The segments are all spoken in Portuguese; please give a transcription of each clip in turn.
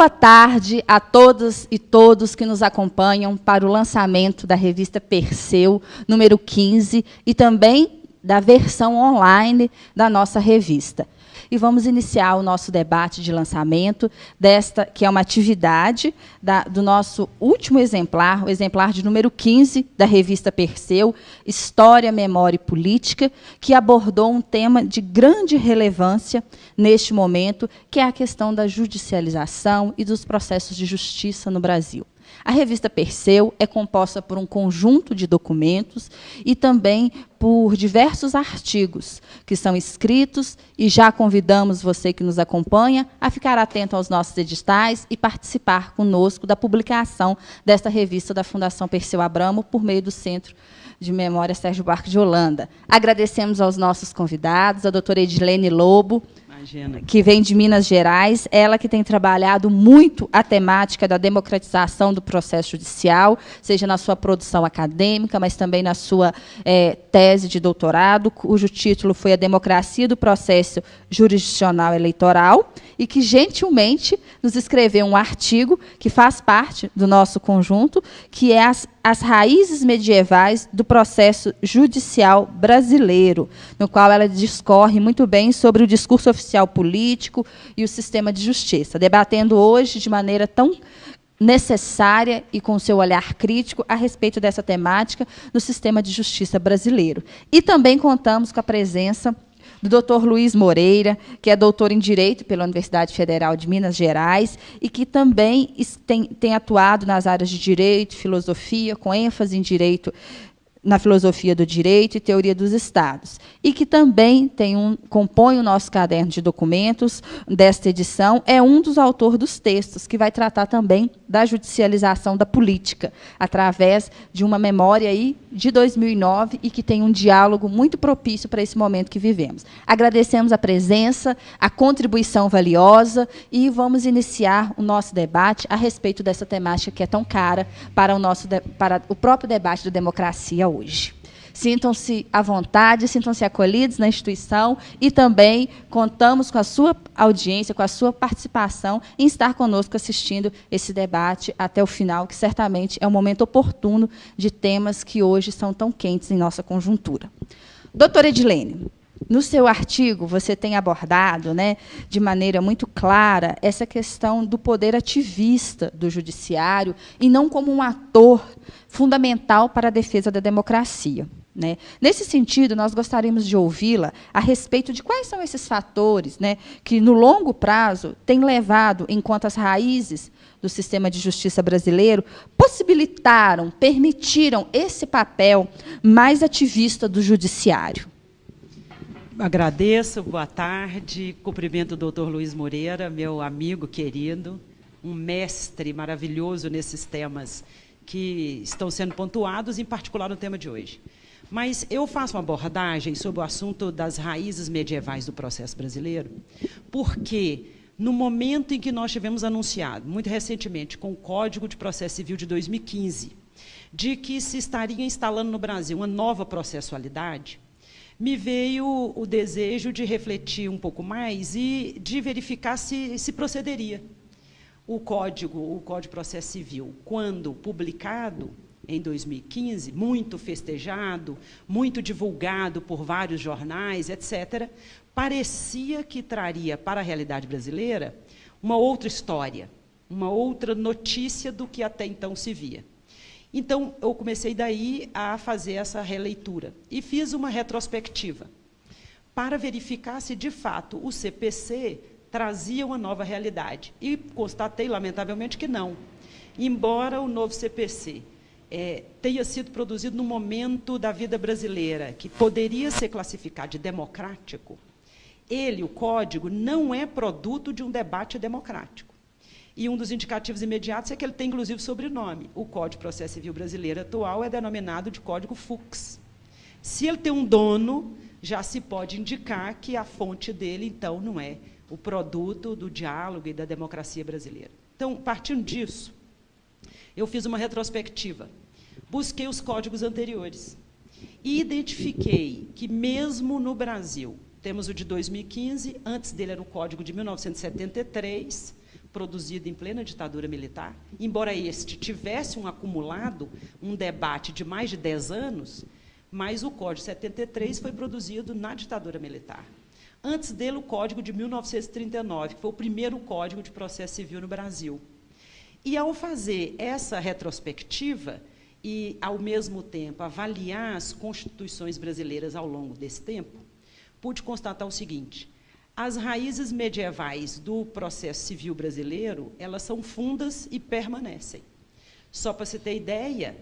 Boa tarde a todas e todos que nos acompanham para o lançamento da revista Perseu, número 15, e também da versão online da nossa revista e vamos iniciar o nosso debate de lançamento desta, que é uma atividade da, do nosso último exemplar, o exemplar de número 15 da revista Perseu, História, Memória e Política, que abordou um tema de grande relevância neste momento, que é a questão da judicialização e dos processos de justiça no Brasil. A revista Perseu é composta por um conjunto de documentos e também por diversos artigos que são escritos e já convidamos você que nos acompanha a ficar atento aos nossos editais e participar conosco da publicação desta revista da Fundação Perseu Abramo por meio do Centro de Memória Sérgio Barco de Holanda. Agradecemos aos nossos convidados, a doutora Edilene Lobo, Que vem de Minas Gerais, ela que tem trabalhado muito a temática da democratização do processo judicial, seja na sua produção acadêmica, mas também na sua é, tese de doutorado, cujo título foi A Democracia do Processo Jurisdicional Eleitoral, e que gentilmente nos escreveu um artigo que faz parte do nosso conjunto, que é as as raízes medievais do processo judicial brasileiro, no qual ela discorre muito bem sobre o discurso oficial político e o sistema de justiça, debatendo hoje de maneira tão necessária e com seu olhar crítico a respeito dessa temática no sistema de justiça brasileiro. E também contamos com a presença do Dr. Luiz Moreira, que é doutor em Direito pela Universidade Federal de Minas Gerais e que também tem, tem atuado nas áreas de Direito, Filosofia, com ênfase em Direito na filosofia do direito e teoria dos estados, e que também tem um, compõe o nosso caderno de documentos desta edição, é um dos autores dos textos, que vai tratar também da judicialização da política, através de uma memória aí de 2009 e que tem um diálogo muito propício para esse momento que vivemos. Agradecemos a presença, a contribuição valiosa e vamos iniciar o nosso debate a respeito dessa temática que é tão cara para o, nosso, para o próprio debate da democracia hoje. Sintam-se à vontade, sintam-se acolhidos na instituição e também contamos com a sua audiência, com a sua participação em estar conosco assistindo esse debate até o final, que certamente é um momento oportuno de temas que hoje são tão quentes em nossa conjuntura. Doutora Edilene, no seu artigo, você tem abordado, né, de maneira muito clara, essa questão do poder ativista do judiciário e não como um ator fundamental para a defesa da democracia. Né? Nesse sentido, nós gostaríamos de ouvi-la a respeito de quais são esses fatores né, que, no longo prazo, têm levado, enquanto as raízes do sistema de justiça brasileiro possibilitaram, permitiram esse papel mais ativista do judiciário. Agradeço, boa tarde, cumprimento o doutor Luiz Moreira, meu amigo querido, um mestre maravilhoso nesses temas que estão sendo pontuados, em particular no tema de hoje. Mas eu faço uma abordagem sobre o assunto das raízes medievais do processo brasileiro, porque no momento em que nós tivemos anunciado, muito recentemente, com o Código de Processo Civil de 2015, de que se estaria instalando no Brasil uma nova processualidade, me veio o desejo de refletir um pouco mais e de verificar se, se procederia. O Código, o Código de Processo Civil, quando publicado em 2015, muito festejado, muito divulgado por vários jornais, etc., parecia que traria para a realidade brasileira uma outra história, uma outra notícia do que até então se via. Então, eu comecei daí a fazer essa releitura e fiz uma retrospectiva para verificar se, de fato, o CPC trazia uma nova realidade. E constatei, lamentavelmente, que não. Embora o novo CPC é, tenha sido produzido no momento da vida brasileira, que poderia ser classificado de democrático, ele, o código, não é produto de um debate democrático. E um dos indicativos imediatos é que ele tem, inclusive, sobrenome. O Código de Processo Civil Brasileiro atual é denominado de Código Fux. Se ele tem um dono, já se pode indicar que a fonte dele, então, não é o produto do diálogo e da democracia brasileira. Então, partindo disso, eu fiz uma retrospectiva. Busquei os códigos anteriores e identifiquei que, mesmo no Brasil, temos o de 2015, antes dele era o código de 1973, produzido em plena ditadura militar, embora este tivesse um acumulado, um debate de mais de 10 anos, mas o Código 73 foi produzido na ditadura militar. Antes dele, o Código de 1939, que foi o primeiro Código de Processo Civil no Brasil. E, ao fazer essa retrospectiva e, ao mesmo tempo, avaliar as constituições brasileiras ao longo desse tempo, pude constatar o seguinte, as raízes medievais do processo civil brasileiro, elas são fundas e permanecem. Só para você ter ideia,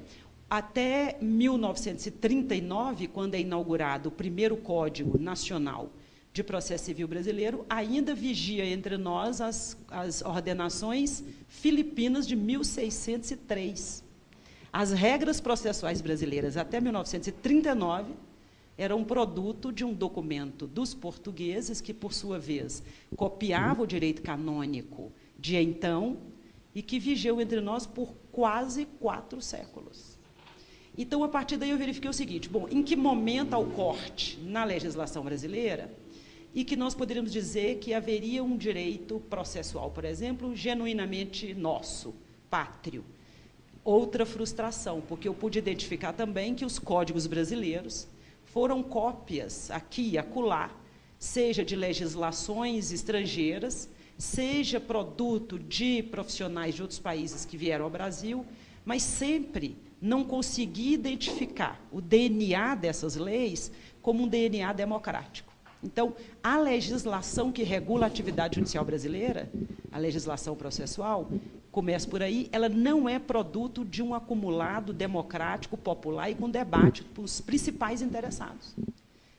até 1939, quando é inaugurado o primeiro Código Nacional de Processo Civil Brasileiro, ainda vigia entre nós as, as ordenações filipinas de 1603. As regras processuais brasileiras até 1939 eram produto de um documento dos portugueses, que, por sua vez, copiava o direito canônico de então e que vigeu entre nós por quase quatro séculos. Então, a partir daí, eu verifiquei o seguinte: bom, em que momento há o corte na legislação brasileira e que nós poderíamos dizer que haveria um direito processual, por exemplo, genuinamente nosso, pátrio. Outra frustração, porque eu pude identificar também que os códigos brasileiros foram cópias aqui e acolá, seja de legislações estrangeiras, seja produto de profissionais de outros países que vieram ao Brasil, mas sempre não consegui identificar o DNA dessas leis como um DNA democrático. Então, a legislação que regula a atividade judicial brasileira, a legislação processual, começa por aí, ela não é produto de um acumulado democrático, popular e com debate com os principais interessados.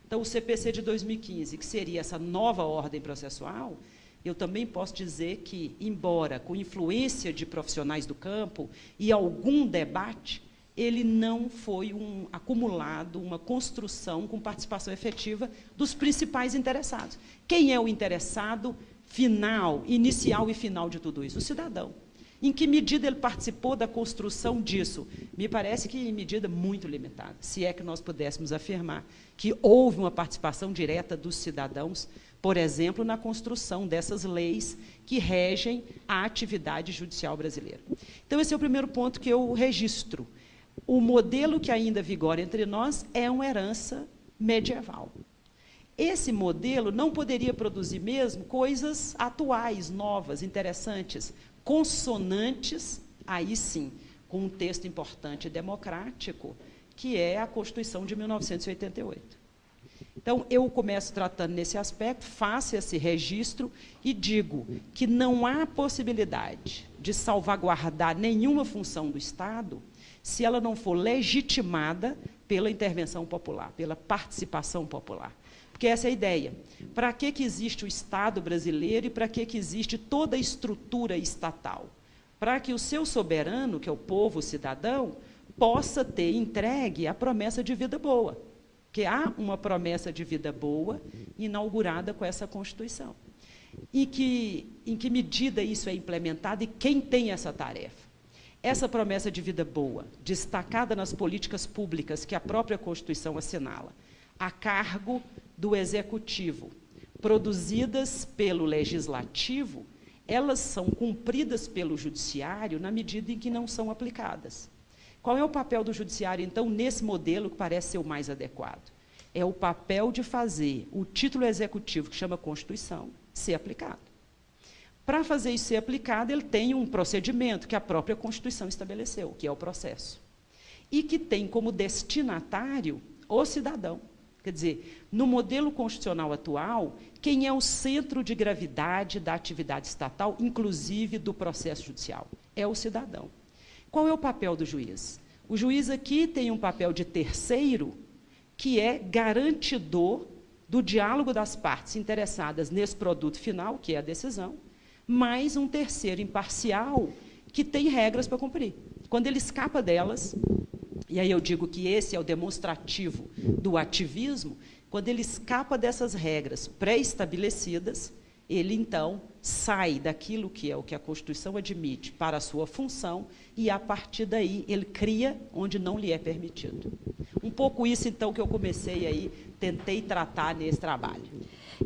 Então, o CPC de 2015, que seria essa nova ordem processual, eu também posso dizer que, embora com influência de profissionais do campo e algum debate, ele não foi um acumulado, uma construção com participação efetiva dos principais interessados. Quem é o interessado final, inicial e final de tudo isso? O cidadão. Em que medida ele participou da construção disso? Me parece que em medida muito limitada, se é que nós pudéssemos afirmar que houve uma participação direta dos cidadãos, por exemplo, na construção dessas leis que regem a atividade judicial brasileira. Então, esse é o primeiro ponto que eu registro o modelo que ainda vigora entre nós é uma herança medieval. Esse modelo não poderia produzir mesmo coisas atuais, novas, interessantes, consonantes, aí sim, com um texto importante democrático, que é a Constituição de 1988. Então, eu começo tratando nesse aspecto, faço esse registro e digo que não há possibilidade de salvaguardar nenhuma função do Estado se ela não for legitimada pela intervenção popular, pela participação popular. Porque essa é a ideia. Para que, que existe o Estado brasileiro e para que, que existe toda a estrutura estatal? Para que o seu soberano, que é o povo o cidadão, possa ter entregue a promessa de vida boa. Que há uma promessa de vida boa inaugurada com essa Constituição. E que, em que medida isso é implementado e quem tem essa tarefa? Essa promessa de vida boa, destacada nas políticas públicas que a própria Constituição assinala, a cargo do Executivo, produzidas pelo Legislativo, elas são cumpridas pelo Judiciário na medida em que não são aplicadas. Qual é o papel do Judiciário, então, nesse modelo que parece ser o mais adequado? É o papel de fazer o título executivo, que chama Constituição, ser aplicado. Para fazer isso ser aplicado, ele tem um procedimento que a própria Constituição estabeleceu, que é o processo. E que tem como destinatário o cidadão. Quer dizer, no modelo constitucional atual, quem é o centro de gravidade da atividade estatal, inclusive do processo judicial? É o cidadão. Qual é o papel do juiz? O juiz aqui tem um papel de terceiro, que é garantidor do diálogo das partes interessadas nesse produto final, que é a decisão, mais um terceiro imparcial que tem regras para cumprir. Quando ele escapa delas, e aí eu digo que esse é o demonstrativo do ativismo, quando ele escapa dessas regras pré-estabelecidas, ele então sai daquilo que é o que a Constituição admite para a sua função e, a partir daí, ele cria onde não lhe é permitido. Um pouco isso, então, que eu comecei aí, tentei tratar nesse trabalho.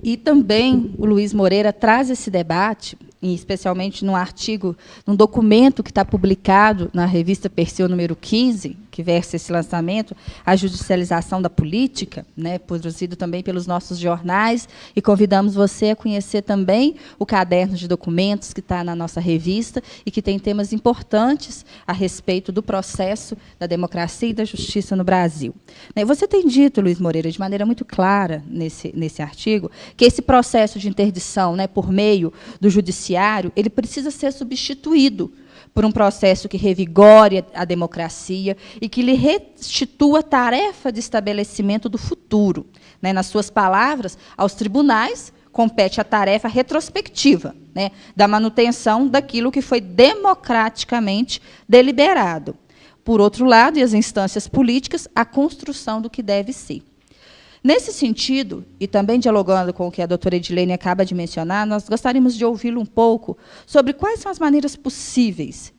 E também o Luiz Moreira traz esse debate, especialmente no artigo, num documento que está publicado na revista Perseu número 15, que versa esse lançamento, a judicialização da política, né, produzido também pelos nossos jornais, e convidamos você a conhecer também o caderno de documentos que está na nossa revista e que tem temas importantes a respeito do processo da democracia e da justiça no Brasil. Né, você tem dito, Luiz Moreira, de maneira muito clara nesse, nesse artigo, que esse processo de interdição né, por meio do judiciário ele precisa ser substituído por um processo que revigore a democracia e que lhe restitua a tarefa de estabelecimento do futuro. Né? Nas suas palavras, aos tribunais compete a tarefa retrospectiva né? da manutenção daquilo que foi democraticamente deliberado. Por outro lado, e as instâncias políticas, a construção do que deve ser. Nesse sentido, e também dialogando com o que a doutora Edilene acaba de mencionar, nós gostaríamos de ouvi-lo um pouco sobre quais são as maneiras possíveis,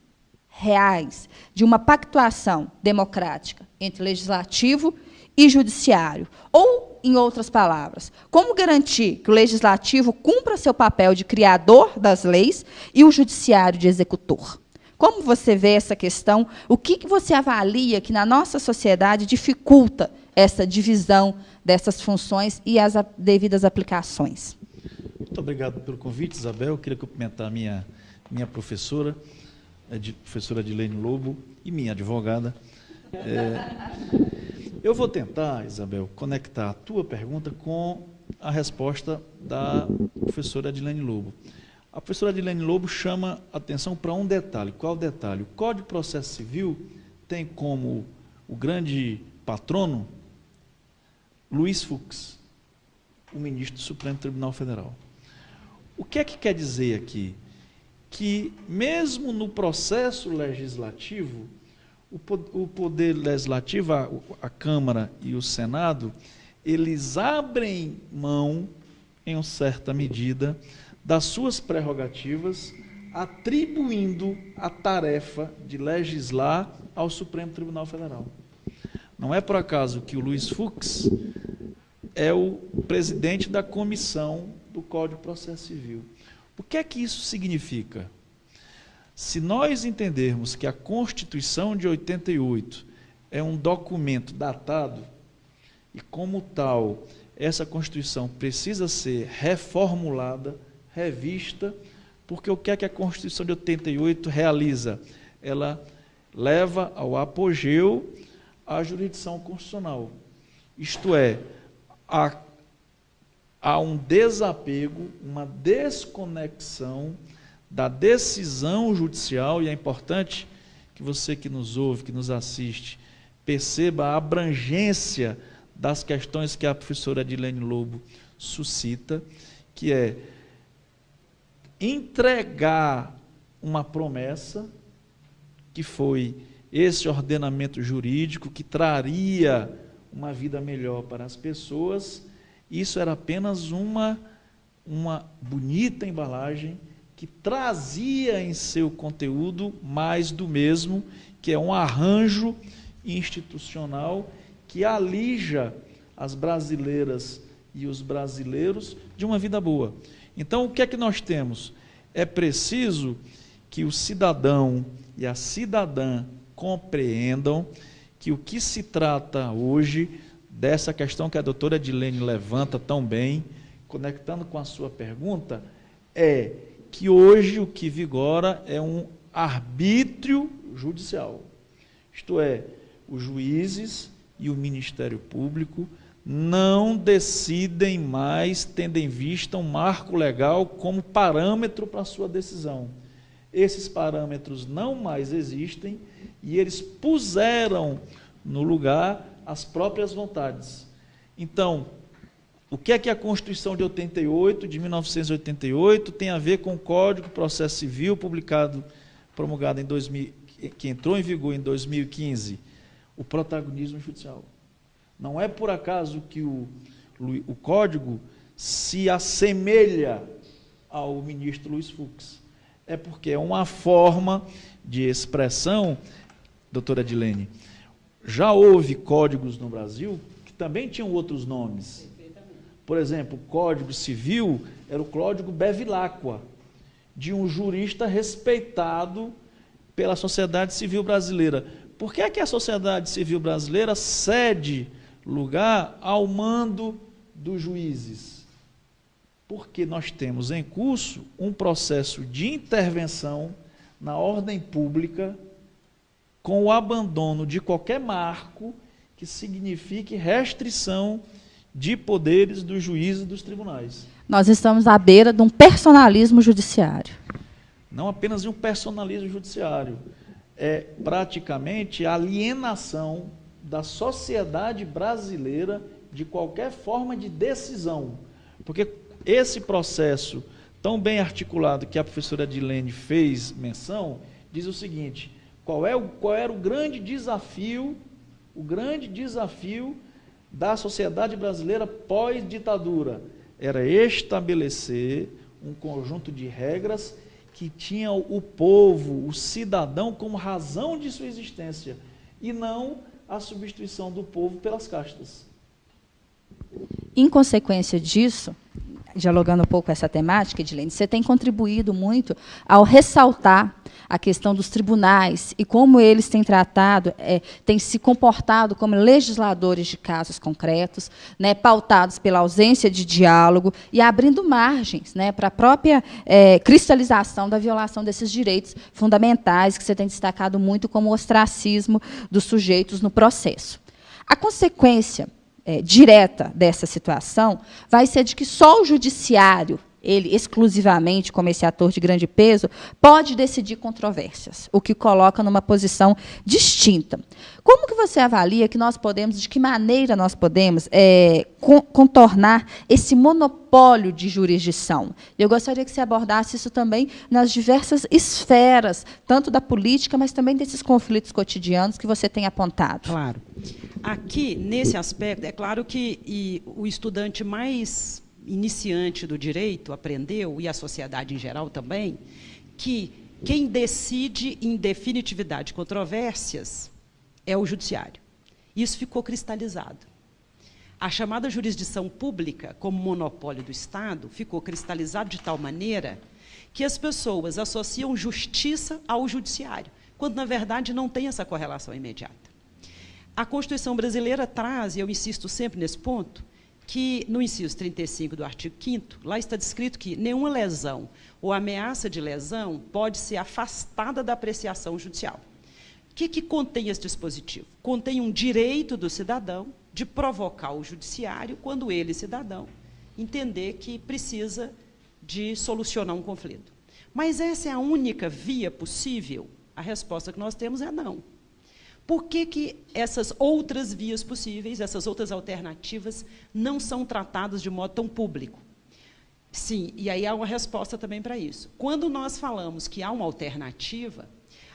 reais, de uma pactuação democrática entre legislativo e judiciário. Ou, em outras palavras, como garantir que o legislativo cumpra seu papel de criador das leis e o judiciário de executor? Como você vê essa questão? O que, você avalia que na nossa sociedade dificulta essa divisão dessas funções e as devidas aplicações. Muito obrigado pelo convite, Isabel. Eu queria cumprimentar a minha, minha professora, a professora Adilene Lobo, e minha advogada. É, eu vou tentar, Isabel, conectar a tua pergunta com a resposta da professora Adilene Lobo. A professora Adilene Lobo chama atenção para um detalhe. Qual o detalhe? O Código de Processo Civil tem como o grande patrono Luiz Fux, o ministro do Supremo Tribunal Federal. O que é que quer dizer aqui? Que, mesmo no processo legislativo, o poder legislativo, a, Câmara e o Senado, eles abrem mão, em certa medida, das suas prerrogativas, atribuindo a tarefa de legislar ao Supremo Tribunal Federal. Não é por acaso que o Luiz Fux é o presidente da comissão do Código de Processo Civil. O que é que isso significa? Se nós entendermos que a Constituição de 88 é um documento datado e, como tal, essa Constituição precisa ser reformulada, revista, porque o que é que a Constituição de 88 realiza? Ela leva ao apogeu a jurisdição constitucional. Isto é, há, há um desapego, uma desconexão da decisão judicial, e é importante que você que nos ouve, que nos assiste, perceba a abrangência das questões que a professora Adilene Lobo suscita, que é entregar uma promessa que foi esse ordenamento jurídico que traria uma vida melhor para as pessoas, isso era apenas uma, uma bonita embalagem que trazia em seu conteúdo mais do mesmo, que é um arranjo institucional que alija as brasileiras e os brasileiros de uma vida boa. Então, o que é que nós temos? É preciso que o cidadão e a cidadã compreendam que o que se trata hoje dessa questão que a doutora Edilene levanta tão bem, conectando com a sua pergunta, é que hoje o que vigora é um arbítrio judicial. Isto é, os juízes e o Ministério Público não decidem mais tendo em vista um marco legal como parâmetro para a sua decisão. Esses parâmetros não mais existem e eles puseram no lugar as próprias vontades. Então, o que é que a Constituição de 88, de 1988, tem a ver com o Código de Processo Civil, publicado, promulgado em 2000, que entrou em vigor em 2015? O protagonismo judicial. Não é por acaso que o, o Código se assemelha ao ministro Luiz Fux. É porque é uma forma de expressão, doutora Edilene. Já houve códigos no Brasil que também tinham outros nomes. Por exemplo, o Código Civil era o Código Bevilacqua, de um jurista respeitado pela sociedade civil brasileira. Por que é que a sociedade civil brasileira cede lugar ao mando dos juízes? Porque nós temos em curso um processo de intervenção na ordem pública com o abandono de qualquer marco que signifique restrição de poderes dos juízes e dos tribunais. Nós estamos à beira de um personalismo judiciário. Não apenas de um personalismo judiciário, é praticamente a alienação da sociedade brasileira de qualquer forma de decisão. Porque esse processo tão bem articulado que a professora Dilene fez menção, diz o seguinte: qual, é o, qual era o grande desafio, o grande desafio da sociedade brasileira pós-ditadura? Era estabelecer um conjunto de regras que tinha o povo, o cidadão, como razão de sua existência, e não a substituição do povo pelas castas. Em consequência disso, dialogando um pouco essa temática, Edilene, você tem contribuído muito ao ressaltar a questão dos tribunais e como eles têm tratado, é, têm se comportado como legisladores de casos concretos, né, pautados pela ausência de diálogo e abrindo margens né, para a própria é, cristalização da violação desses direitos fundamentais, que você tem destacado muito como ostracismo dos sujeitos no processo. A consequência é, direta dessa situação vai ser de que só o judiciário ele exclusivamente como esse ator de grande peso, pode decidir controvérsias, o que coloca numa posição distinta. Como que você avalia que nós podemos, de que maneira nós podemos é, contornar esse monopólio de jurisdição? Eu gostaria que você abordasse isso também nas diversas esferas, tanto da política, mas também desses conflitos cotidianos que você tem apontado. Claro. Aqui, nesse aspecto, é claro que o estudante mais iniciante do direito aprendeu, e a sociedade em geral também, que quem decide em definitividade controvérsias é o judiciário. Isso ficou cristalizado. A chamada jurisdição pública, como monopólio do Estado, ficou cristalizado de tal maneira que as pessoas associam justiça ao judiciário, quando, na verdade, não tem essa correlação imediata. A Constituição brasileira traz, e eu insisto sempre nesse ponto, que no inciso 35 do artigo 5 lá está descrito que nenhuma lesão ou ameaça de lesão pode ser afastada da apreciação judicial. O que, que contém esse dispositivo? Contém um direito do cidadão de provocar o judiciário quando ele, cidadão, entender que precisa de solucionar um conflito. Mas essa é a única via possível? A resposta que nós temos é não. Por que, que essas outras vias possíveis, essas outras alternativas, não são tratadas de modo tão público? Sim, e aí há uma resposta também para isso. Quando nós falamos que há uma alternativa,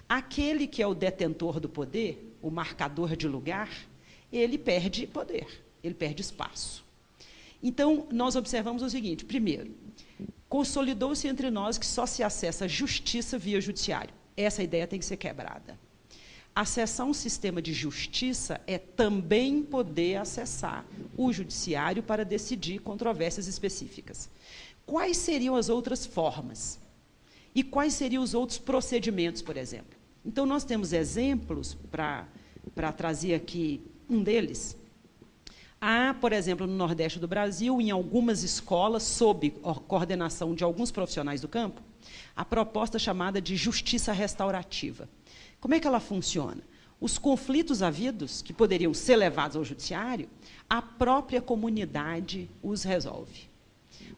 aquele que é o detentor do poder, o marcador de lugar, ele perde poder, ele perde espaço. Então, nós observamos o seguinte: primeiro, consolidou-se entre nós que só se acessa justiça via judiciário. Essa ideia tem que ser quebrada. Acessar um sistema de justiça é também poder acessar o judiciário para decidir controvérsias específicas. Quais seriam as outras formas? E quais seriam os outros procedimentos, por exemplo? Então, nós temos exemplos para trazer aqui um deles. Há, por exemplo, no Nordeste do Brasil, em algumas escolas, sob coordenação de alguns profissionais do campo, a proposta chamada de justiça restaurativa. Como é que ela funciona? Os conflitos havidos, que poderiam ser levados ao judiciário, a própria comunidade os resolve.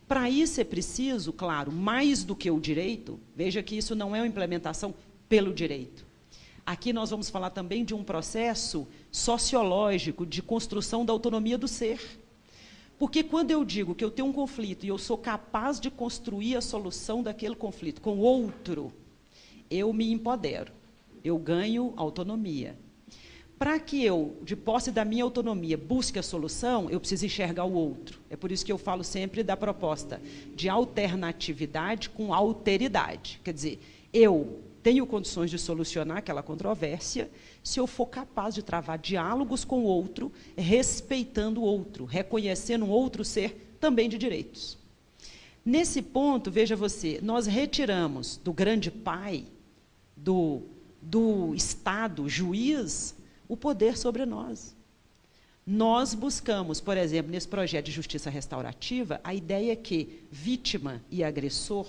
Para isso é preciso, claro, mais do que o direito, veja que isso não é uma implementação pelo direito. Aqui nós vamos falar também de um processo sociológico de construção da autonomia do ser. Porque quando eu digo que eu tenho um conflito e eu sou capaz de construir a solução daquele conflito com outro, eu me empodero eu ganho autonomia. Para que eu, de posse da minha autonomia, busque a solução, eu preciso enxergar o outro. É por isso que eu falo sempre da proposta de alternatividade com alteridade. Quer dizer, eu tenho condições de solucionar aquela controvérsia se eu for capaz de travar diálogos com o outro, respeitando o outro, reconhecendo um outro ser também de direitos. Nesse ponto, veja você, nós retiramos do grande pai, do, do Estado juiz, o poder sobre nós. Nós buscamos, por exemplo, nesse projeto de justiça restaurativa, a ideia que vítima e agressor,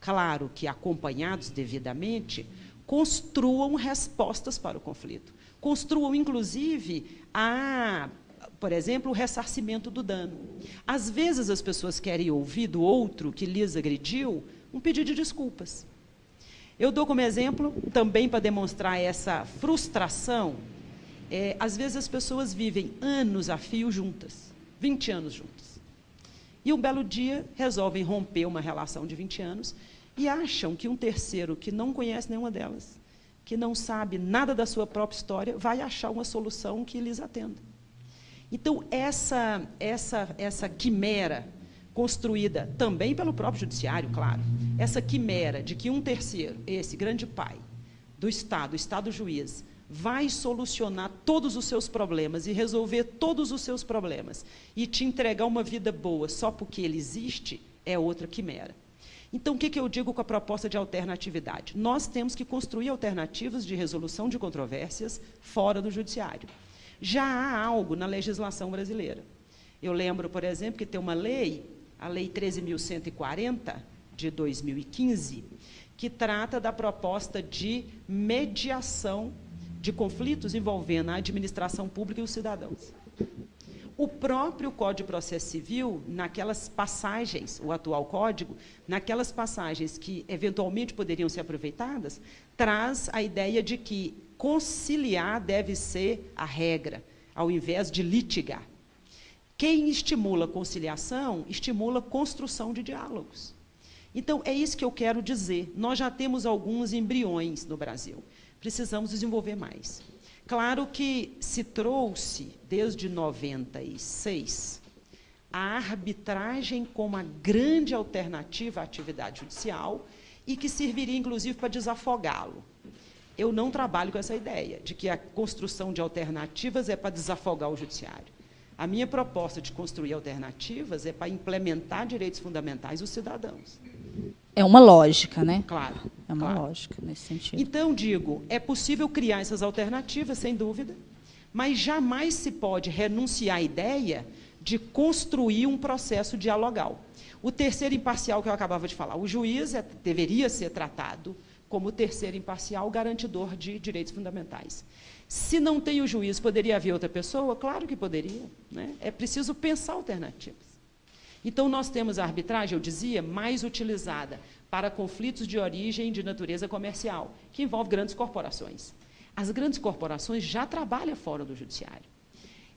claro que acompanhados devidamente, construam respostas para o conflito. Construam, inclusive, a, por exemplo, o ressarcimento do dano. Às vezes as pessoas querem ouvir do outro que lhes agrediu um pedido de desculpas. Eu dou como exemplo, também para demonstrar essa frustração, é, às vezes as pessoas vivem anos a fio juntas, 20 anos juntas. E um belo dia resolvem romper uma relação de 20 anos e acham que um terceiro que não conhece nenhuma delas, que não sabe nada da sua própria história, vai achar uma solução que lhes atenda. Então, essa, essa, essa quimera construída também pelo próprio judiciário, claro, essa quimera de que um terceiro, esse grande pai do Estado, o Estado juiz, vai solucionar todos os seus problemas e resolver todos os seus problemas e te entregar uma vida boa só porque ele existe, é outra quimera. Então, o que, que eu digo com a proposta de alternatividade? Nós temos que construir alternativas de resolução de controvérsias fora do judiciário. Já há algo na legislação brasileira. Eu lembro, por exemplo, que tem uma lei a Lei 13.140, de 2015, que trata da proposta de mediação de conflitos envolvendo a administração pública e os cidadãos. O próprio Código de Processo Civil, naquelas passagens, o atual código, naquelas passagens que eventualmente poderiam ser aproveitadas, traz a ideia de que conciliar deve ser a regra, ao invés de litigar. Quem estimula conciliação, estimula construção de diálogos. Então, é isso que eu quero dizer. Nós já temos alguns embriões no Brasil. Precisamos desenvolver mais. Claro que se trouxe, desde 96, a arbitragem como a grande alternativa à atividade judicial e que serviria, inclusive, para desafogá-lo. Eu não trabalho com essa ideia de que a construção de alternativas é para desafogar o judiciário. A minha proposta de construir alternativas é para implementar direitos fundamentais dos cidadãos. É uma lógica, né? Claro. É uma claro. lógica nesse sentido. Então, digo, é possível criar essas alternativas, sem dúvida, mas jamais se pode renunciar à ideia de construir um processo dialogal. O terceiro imparcial que eu acabava de falar, o juiz é, deveria ser tratado como terceiro imparcial garantidor de direitos fundamentais. Se não tem o juiz, poderia haver outra pessoa? Claro que poderia. Né? É preciso pensar alternativas. Então, nós temos a arbitragem, eu dizia, mais utilizada para conflitos de origem de natureza comercial, que envolve grandes corporações. As grandes corporações já trabalham fora do judiciário.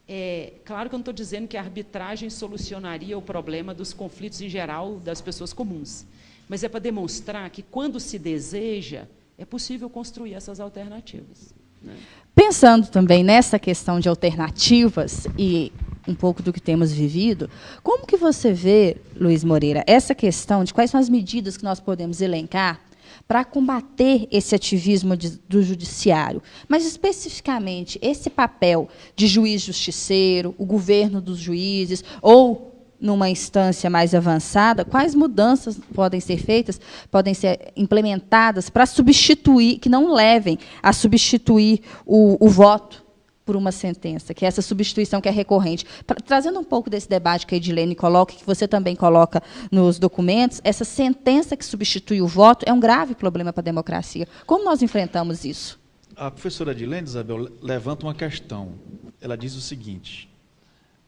É, claro que eu não estou dizendo que a arbitragem solucionaria o problema dos conflitos em geral das pessoas comuns, mas é para demonstrar que, quando se deseja, é possível construir essas alternativas. Né? Pensando também nessa questão de alternativas e um pouco do que temos vivido, como que você vê, Luiz Moreira, essa questão de quais são as medidas que nós podemos elencar para combater esse ativismo de, do judiciário, mas especificamente esse papel de juiz justiceiro, o governo dos juízes, ou numa instância mais avançada, quais mudanças podem ser feitas, podem ser implementadas para substituir, que não levem a substituir o, o voto por uma sentença, que é essa substituição que é recorrente. Pra, trazendo um pouco desse debate que a Edilene coloca, que você também coloca nos documentos, essa sentença que substitui o voto é um grave problema para a democracia. Como nós enfrentamos isso? A professora Edilene, Isabel, levanta uma questão. Ela diz o seguinte,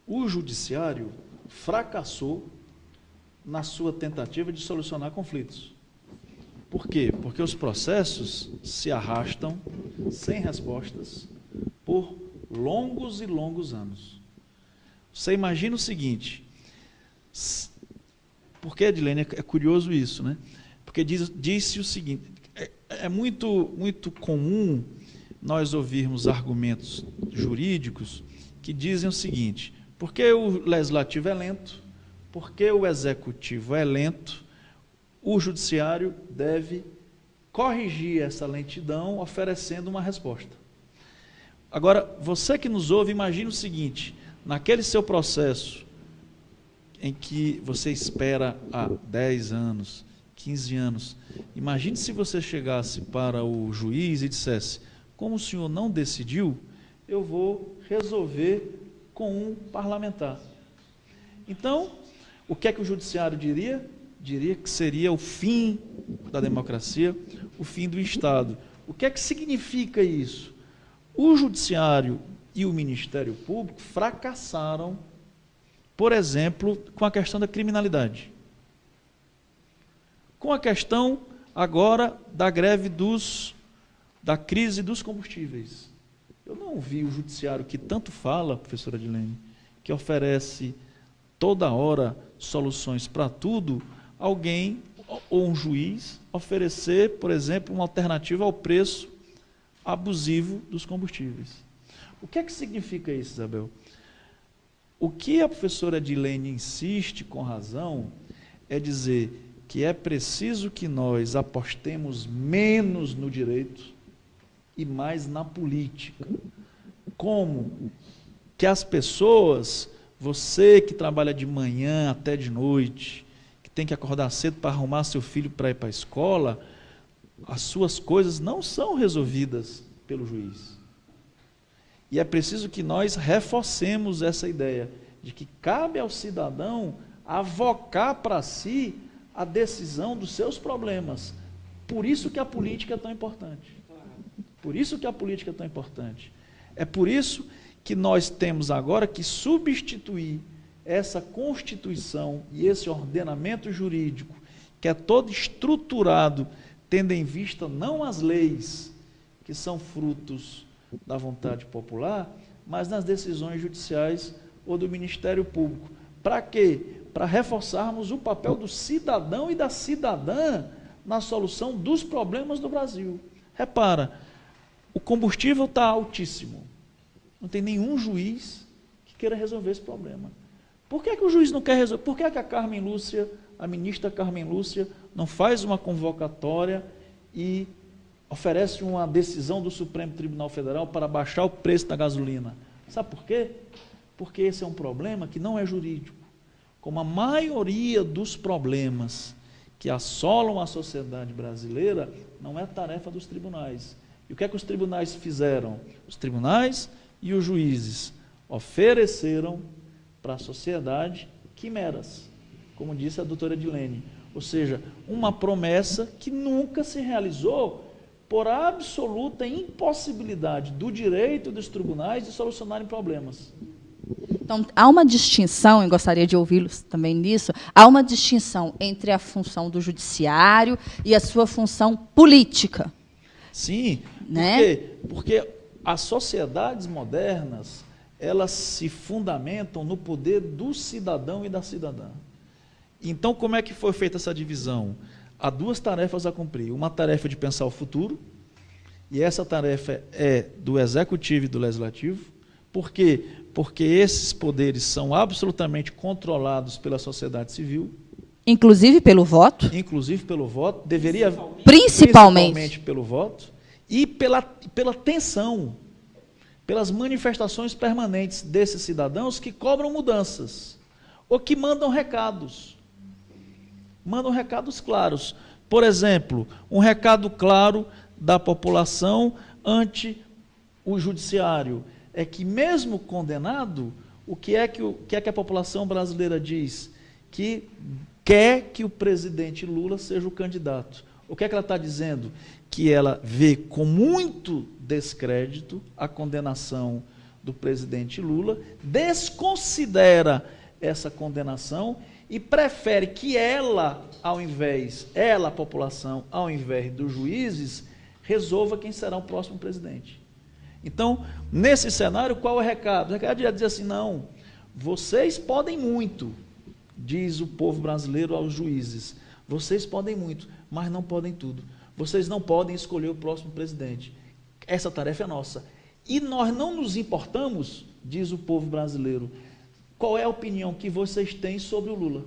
o judiciário fracassou na sua tentativa de solucionar conflitos. Por quê? Porque os processos se arrastam sem respostas por longos e longos anos. Você imagina o seguinte, porque, Edilene, é curioso isso, né? Porque diz, disse o seguinte, é, é muito, muito comum nós ouvirmos argumentos jurídicos que dizem o seguinte: porque o legislativo é lento, porque o executivo é lento, o judiciário deve corrigir essa lentidão oferecendo uma resposta. Agora, você que nos ouve, imagine o seguinte: naquele seu processo em que você espera há 10 anos, 15 anos, imagine se você chegasse para o juiz e dissesse: Como o senhor não decidiu, eu vou resolver com um parlamentar. Então, o que é que o judiciário diria? Diria que seria o fim da democracia, o fim do Estado. O que é que significa isso? O judiciário e o Ministério Público fracassaram, por exemplo, com a questão da criminalidade. Com a questão agora da greve dos da crise dos combustíveis. Eu não vi o judiciário que tanto fala, professora Adilene, que oferece toda hora soluções para tudo, alguém ou um juiz oferecer, por exemplo, uma alternativa ao preço abusivo dos combustíveis. O que é que significa isso, Isabel? O que a professora Adilene insiste com razão é dizer que é preciso que nós apostemos menos no direito e mais na política. Como que as pessoas, você que trabalha de manhã até de noite, que tem que acordar cedo para arrumar seu filho para ir para a escola, as suas coisas não são resolvidas pelo juiz. E é preciso que nós reforcemos essa ideia de que cabe ao cidadão avocar para si a decisão dos seus problemas. Por isso que a política é tão importante. Por isso que a política é tão importante. É por isso que nós temos agora que substituir essa Constituição e esse ordenamento jurídico, que é todo estruturado, tendo em vista não as leis, que são frutos da vontade popular, mas nas decisões judiciais ou do Ministério Público. Para quê? Para reforçarmos o papel do cidadão e da cidadã na solução dos problemas do Brasil. Repara, o combustível está altíssimo. Não tem nenhum juiz que queira resolver esse problema. Por que, que o juiz não quer resolver? Por que, que a Carmen Lúcia, a ministra Carmen Lúcia, não faz uma convocatória e oferece uma decisão do Supremo Tribunal Federal para baixar o preço da gasolina? Sabe por quê? Porque esse é um problema que não é jurídico. Como a maioria dos problemas que assolam a sociedade brasileira, não é tarefa dos tribunais e o que é que os tribunais fizeram? Os tribunais e os juízes ofereceram para a sociedade quimeras, como disse a doutora Edilene. Ou seja, uma promessa que nunca se realizou por absoluta impossibilidade do direito dos tribunais de solucionarem problemas. Então, há uma distinção, e gostaria de ouvi-los também nisso, há uma distinção entre a função do judiciário e a sua função política. Sim, né? Porque as sociedades modernas, elas se fundamentam no poder do cidadão e da cidadã. Então, como é que foi feita essa divisão? Há duas tarefas a cumprir. Uma tarefa de pensar o futuro, e essa tarefa é do executivo e do legislativo. Por quê? Porque esses poderes são absolutamente controlados pela sociedade civil. Inclusive pelo voto? Inclusive pelo voto. Deveria. Principalmente. Principalmente pelo voto e pela, pela tensão, pelas manifestações permanentes desses cidadãos que cobram mudanças ou que mandam recados. Mandam recados claros. Por exemplo, um recado claro da população ante o judiciário é que, mesmo condenado, o que é que, o que, é que a população brasileira diz? Que quer que o presidente Lula seja o candidato. O que é que ela está dizendo? que ela vê com muito descrédito a condenação do presidente Lula, desconsidera essa condenação e prefere que ela, ao invés, ela, a população, ao invés dos juízes, resolva quem será o próximo presidente. Então, nesse cenário, qual é o recado? O recado é dizer assim: não, vocês podem muito, diz o povo brasileiro aos juízes, vocês podem muito, mas não podem tudo. Vocês não podem escolher o próximo presidente. Essa tarefa é nossa. E nós não nos importamos, diz o povo brasileiro. Qual é a opinião que vocês têm sobre o Lula?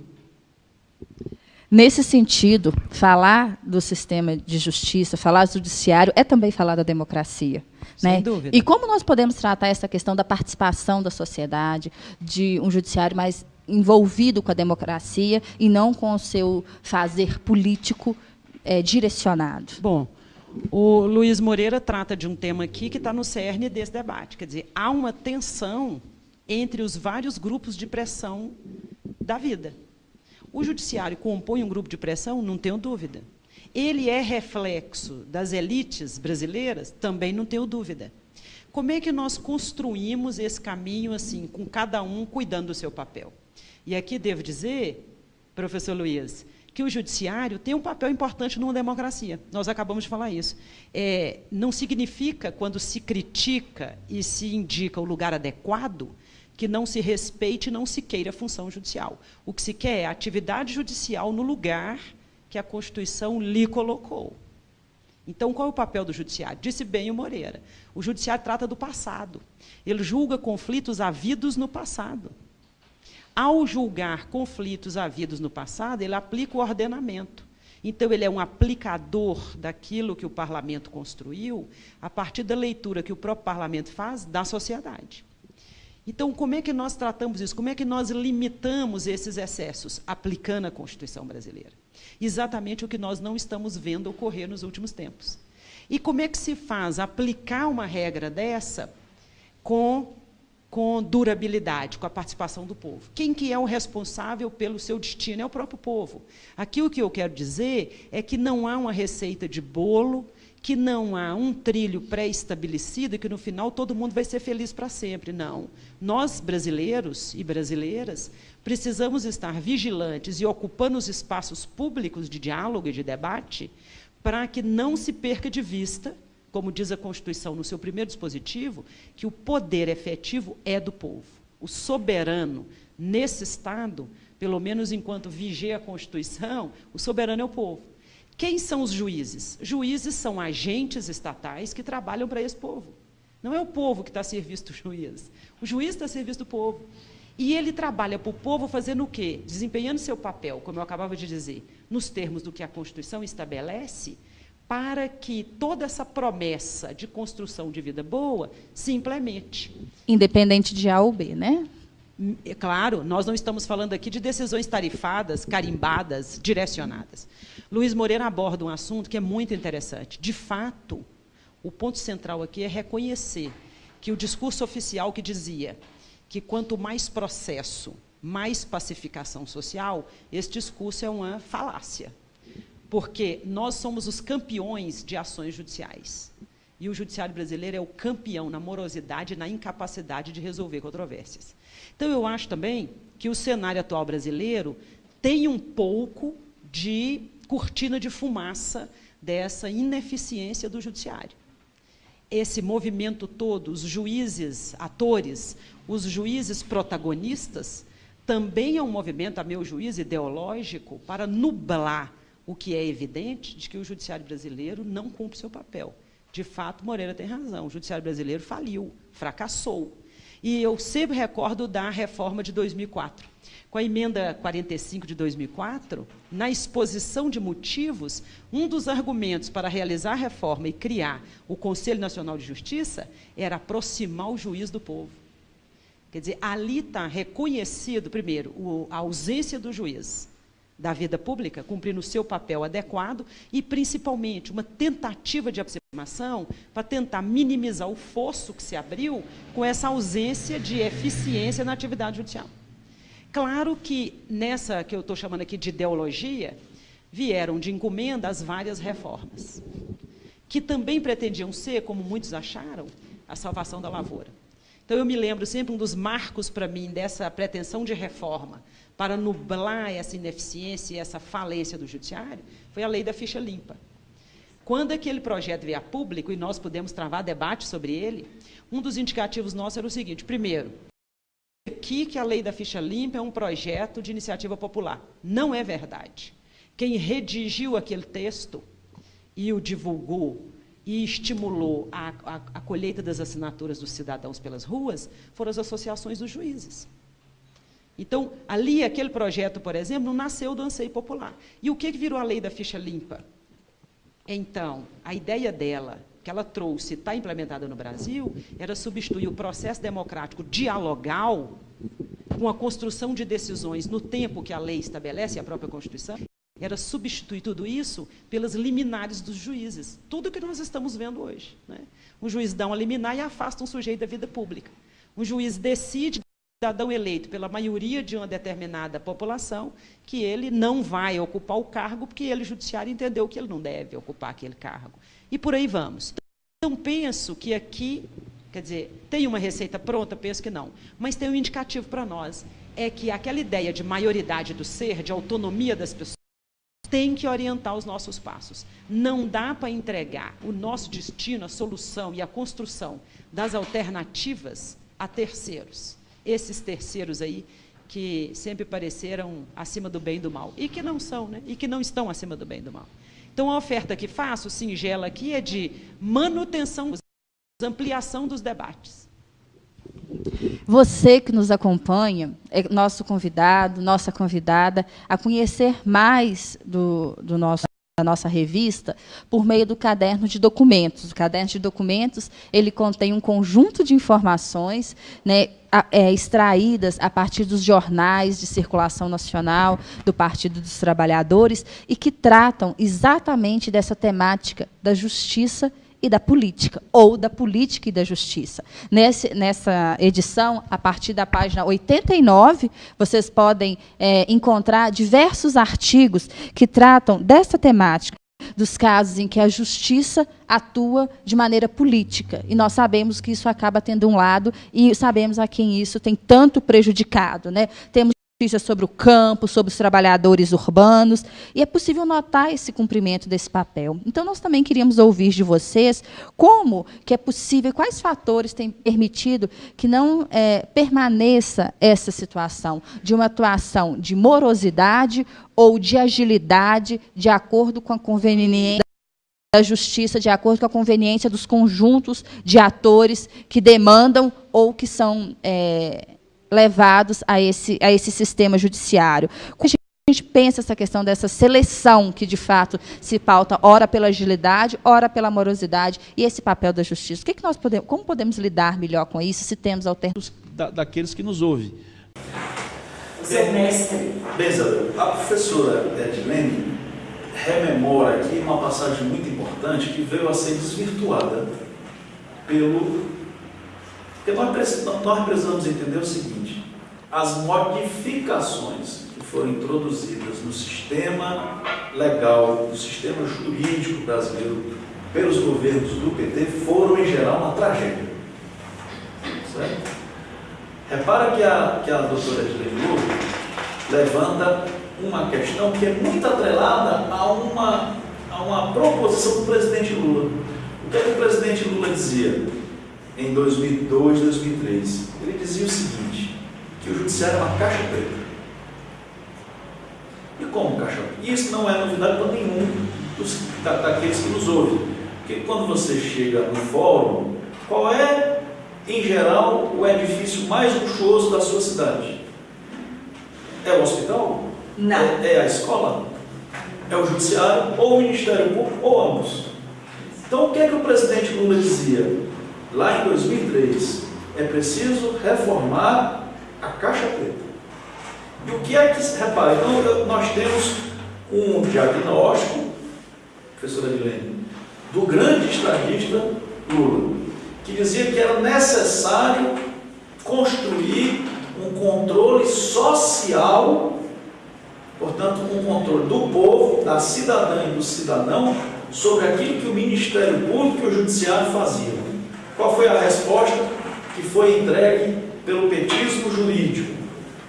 Nesse sentido, falar do sistema de justiça, falar do judiciário, é também falar da democracia. Sem né? dúvida. E como nós podemos tratar essa questão da participação da sociedade, de um judiciário mais envolvido com a democracia e não com o seu fazer político é, direcionado? Bom, o Luiz Moreira trata de um tema aqui que está no cerne desse debate. Quer dizer, há uma tensão entre os vários grupos de pressão da vida. O judiciário compõe um grupo de pressão? Não tenho dúvida. Ele é reflexo das elites brasileiras? Também não tenho dúvida. Como é que nós construímos esse caminho assim, com cada um cuidando do seu papel? E aqui devo dizer, professor Luiz, que o judiciário tem um papel importante numa democracia. Nós acabamos de falar isso. É, não significa, quando se critica e se indica o lugar adequado, que não se respeite e não se queira a função judicial. O que se quer é a atividade judicial no lugar que a Constituição lhe colocou. Então, qual é o papel do judiciário? Disse bem o Moreira. O judiciário trata do passado. Ele julga conflitos havidos no passado. Ao julgar conflitos havidos no passado, ele aplica o ordenamento. Então, ele é um aplicador daquilo que o parlamento construiu a partir da leitura que o próprio parlamento faz da sociedade. Então, como é que nós tratamos isso? Como é que nós limitamos esses excessos? Aplicando a Constituição brasileira. Exatamente o que nós não estamos vendo ocorrer nos últimos tempos. E como é que se faz aplicar uma regra dessa com, com durabilidade, com a participação do povo? Quem que é o responsável pelo seu destino? É o próprio povo. Aqui o que eu quero dizer é que não há uma receita de bolo, que não há um trilho pré-estabelecido e que no final todo mundo vai ser feliz para sempre. Não. Nós, brasileiros e brasileiras, precisamos estar vigilantes e ocupando os espaços públicos de diálogo e de debate para que não se perca de vista, como diz a Constituição no seu primeiro dispositivo, que o poder efetivo é do povo. O soberano, nesse Estado, pelo menos enquanto vigia a Constituição, o soberano é o povo. Quem são os juízes? Juízes são agentes estatais que trabalham para esse povo. Não é o povo que está a serviço do juiz. O juiz está a serviço do povo. E ele trabalha para o povo fazendo o quê? Desempenhando seu papel, como eu acabava de dizer, nos termos do que a Constituição estabelece, para que toda essa promessa de construção de vida boa se implemente. Independente de A ou B, né? É claro, nós não estamos falando aqui de decisões tarifadas, carimbadas, direcionadas. Luiz Moreira aborda um assunto que é muito interessante. De fato, o ponto central aqui é reconhecer que o discurso oficial que dizia que quanto mais processo, mais pacificação social, esse discurso é uma falácia. Porque nós somos os campeões de ações judiciais. E o judiciário brasileiro é o campeão na morosidade e na incapacidade de resolver controvérsias. Então, eu acho também que o cenário atual brasileiro tem um pouco de cortina de fumaça dessa ineficiência do judiciário. Esse movimento todo, os juízes atores, os juízes protagonistas, também é um movimento, a meu juízo, ideológico para nublar o que é evidente de que o judiciário brasileiro não cumpre seu papel. De fato, Moreira tem razão, o judiciário brasileiro faliu, fracassou. E eu sempre recordo da reforma de 2004. Com a emenda 45 de 2004, na exposição de motivos, um dos argumentos para realizar a reforma e criar o Conselho Nacional de Justiça era aproximar o juiz do povo. Quer dizer, ali está reconhecido, primeiro, a ausência do juiz da vida pública, cumprindo o seu papel adequado, e, principalmente, uma tentativa de aproximação para tentar minimizar o fosso que se abriu com essa ausência de eficiência na atividade judicial. Claro que nessa que eu estou chamando aqui de ideologia, vieram de encomenda as várias reformas, que também pretendiam ser, como muitos acharam, a salvação da lavoura. Então eu me lembro sempre um dos marcos para mim dessa pretensão de reforma para nublar essa ineficiência e essa falência do judiciário foi a lei da ficha limpa. Quando aquele projeto veio a público e nós pudemos travar debate sobre ele, um dos indicativos nossos era o seguinte: primeiro, aqui que a lei da ficha limpa é um projeto de iniciativa popular. Não é verdade. Quem redigiu aquele texto e o divulgou e estimulou a, a, a colheita das assinaturas dos cidadãos pelas ruas foram as associações dos juízes. Então, ali, aquele projeto, por exemplo, nasceu do anseio popular. E o que virou a lei da ficha limpa? Então, a ideia dela, que ela trouxe, está implementada no Brasil, era substituir o processo democrático dialogal com a construção de decisões no tempo que a lei estabelece, a própria Constituição, era substituir tudo isso pelas liminares dos juízes. Tudo que nós estamos vendo hoje. Né? Um juiz dá uma liminar e afasta um sujeito da vida pública. Um juiz decide, cidadão eleito pela maioria de uma determinada população, que ele não vai ocupar o cargo porque ele, judiciário, entendeu que ele não deve ocupar aquele cargo. E por aí vamos. Então, penso que aqui, quer dizer, tem uma receita pronta? Penso que não. Mas tem um indicativo para nós. É que aquela ideia de maioridade do ser, de autonomia das pessoas, tem que orientar os nossos passos. Não dá para entregar o nosso destino, a solução e a construção das alternativas a terceiros. Esses terceiros aí que sempre pareceram acima do bem e do mal. E que não são, né? E que não estão acima do bem e do mal. Então, a oferta que faço, singela aqui, é de manutenção, ampliação dos debates. Você que nos acompanha, é nosso convidado, nossa convidada, a conhecer mais do, do nosso da nossa revista por meio do caderno de documentos. O caderno de documentos ele contém um conjunto de informações né, é, extraídas a partir dos jornais de circulação nacional do Partido dos Trabalhadores e que tratam exatamente dessa temática da justiça e da política, ou da política e da justiça. Nesse, nessa edição, a partir da página 89, vocês podem é, encontrar diversos artigos que tratam dessa temática, dos casos em que a justiça atua de maneira política. E nós sabemos que isso acaba tendo um lado, e sabemos a quem isso tem tanto prejudicado. Né? Temos sobre o campo, sobre os trabalhadores urbanos, e é possível notar esse cumprimento desse papel. Então, nós também queríamos ouvir de vocês como que é possível, quais fatores têm permitido que não é, permaneça essa situação de uma atuação de morosidade ou de agilidade de acordo com a conveniência da justiça de acordo com a conveniência dos conjuntos de atores que demandam ou que são é, levados a esse, a esse sistema judiciário. Como a gente pensa essa questão dessa seleção que, de fato, se pauta ora pela agilidade, ora pela morosidade, e esse papel da justiça? O que, que nós podemos, como podemos lidar melhor com isso, se temos alternativas? Da, daqueles que nos ouvem. Seu mestre. Bem, Isabel, a professora Edilene rememora aqui uma passagem muito importante que veio a ser desvirtuada pelo porque nós precisamos entender o seguinte: as modificações que foram introduzidas no sistema legal, no sistema jurídico brasileiro, pelos governos do PT, foram, em geral, uma tragédia. Certo? Repara que a, que a doutora Edilene levanta uma questão que é muito atrelada a uma, a uma proposição do presidente Lula. O que, é que o presidente Lula dizia? em 2002, 2003. Ele dizia o seguinte, que o judiciário é uma caixa preta. E como caixa preta? Isso não é novidade para nenhum dos, da, daqueles que nos ouvem. Porque quando você chega no fórum, qual é, em geral, o edifício mais luxuoso da sua cidade? É o hospital? Não. É, é a escola? É o judiciário? Ou o Ministério Público? Ou ambos? Então, o que é que o presidente Lula dizia? lá em 2003, é preciso reformar a caixa preta. E o que é que se repara? Então, nós temos um diagnóstico, professora Edilene, do grande estadista Lula, que dizia que era necessário construir um controle social, portanto, um controle do povo, da cidadã e do cidadão, sobre aquilo que o Ministério Público e o Judiciário faziam. Qual foi a resposta que foi entregue pelo petismo jurídico?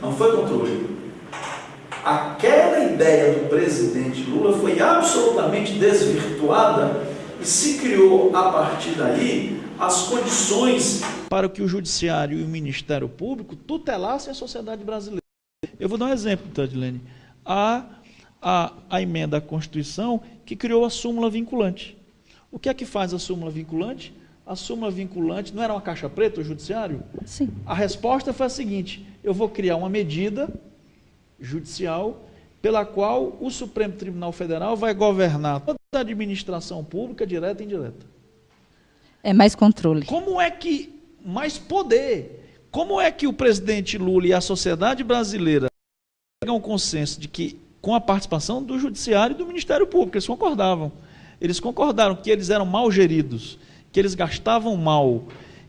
Não foi controle. Aquela ideia do presidente Lula foi absolutamente desvirtuada e se criou a partir daí as condições para que o judiciário e o Ministério Público tutelassem a sociedade brasileira. Eu vou dar um exemplo, Tadilene. A, a, a emenda à Constituição que criou a súmula vinculante. O que é que faz a súmula vinculante? A súmula vinculante não era uma caixa preta, o judiciário? Sim. A resposta foi a seguinte: eu vou criar uma medida judicial pela qual o Supremo Tribunal Federal vai governar toda a administração pública, direta e indireta. É mais controle. Como é que mais poder? Como é que o presidente Lula e a sociedade brasileira chegam ao consenso de que com a participação do judiciário e do Ministério Público, eles concordavam. Eles concordaram que eles eram mal geridos, que eles gastavam mal,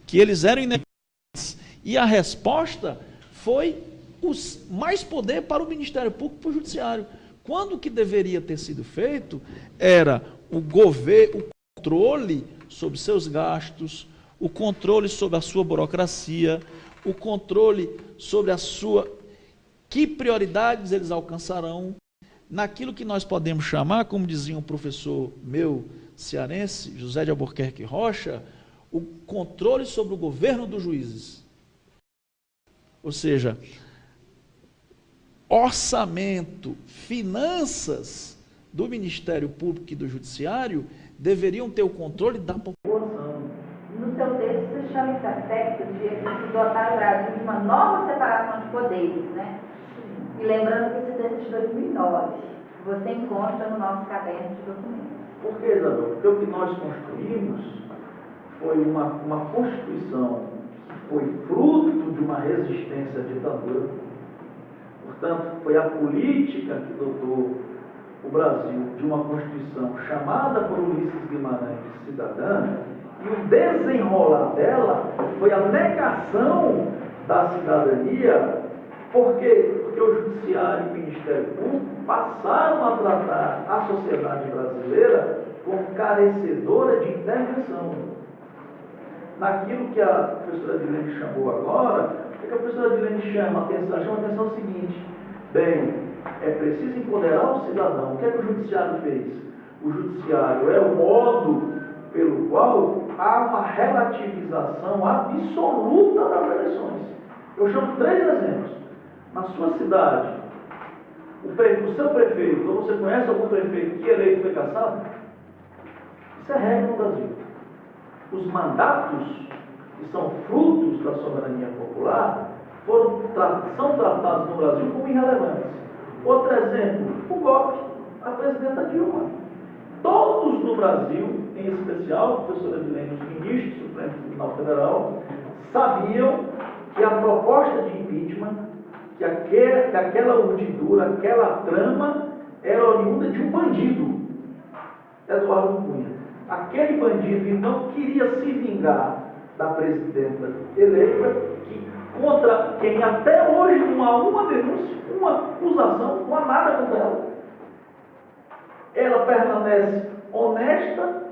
que eles eram ineficientes. E a resposta foi os, mais poder para o Ministério Público e para o Judiciário. Quando o que deveria ter sido feito era o governo, o controle sobre seus gastos, o controle sobre a sua burocracia, o controle sobre a sua que prioridades eles alcançarão, naquilo que nós podemos chamar, como dizia um professor meu cearense, José de Albuquerque Rocha, o controle sobre o governo dos juízes. Ou seja, orçamento, finanças do Ministério Público e do Judiciário deveriam ter o controle da população. No seu texto, você chama esse aspecto de dotar o de uma nova separação de poderes, né? E lembrando que esse texto é de 2009, você encontra no nosso caderno de documentos. Por que, Isabel? Porque o que nós construímos foi uma, uma Constituição que foi fruto de uma resistência à ditadura. Portanto, foi a política que dotou o Brasil de uma Constituição chamada por Ulisses Guimarães cidadã, e o desenrolar dela foi a negação da cidadania, por quê? Porque o Judiciário e o Ministério Público passaram a tratar a sociedade brasileira como carecedora de intervenção. Naquilo que a professora Dilene chamou agora, o que a professora Dilene chama atenção? Chama a atenção o seguinte, bem, é preciso empoderar o cidadão. O que é que o judiciário fez? O judiciário é o modo pelo qual há uma relativização absoluta das eleições. Eu chamo três exemplos. Na sua cidade, o, o seu prefeito, ou você conhece algum prefeito que eleito foi caçado? Isso é regra no Brasil. Os mandatos, que são frutos da soberania popular, foram, são tratados no Brasil como irrelevantes. Outro exemplo, o golpe, a presidenta Dilma. Todos no Brasil, em especial, professora Dilene, os ministros do Supremo Tribunal Federal, sabiam que a proposta de impeachment, que, que aquela urdidura, aquela trama, era oriunda de um bandido, Eduardo Cunha. Aquele bandido, então, queria se vingar da presidenta eleita, que, contra quem até hoje não há uma denúncia, uma acusação, não há nada contra ela. Ela permanece honesta,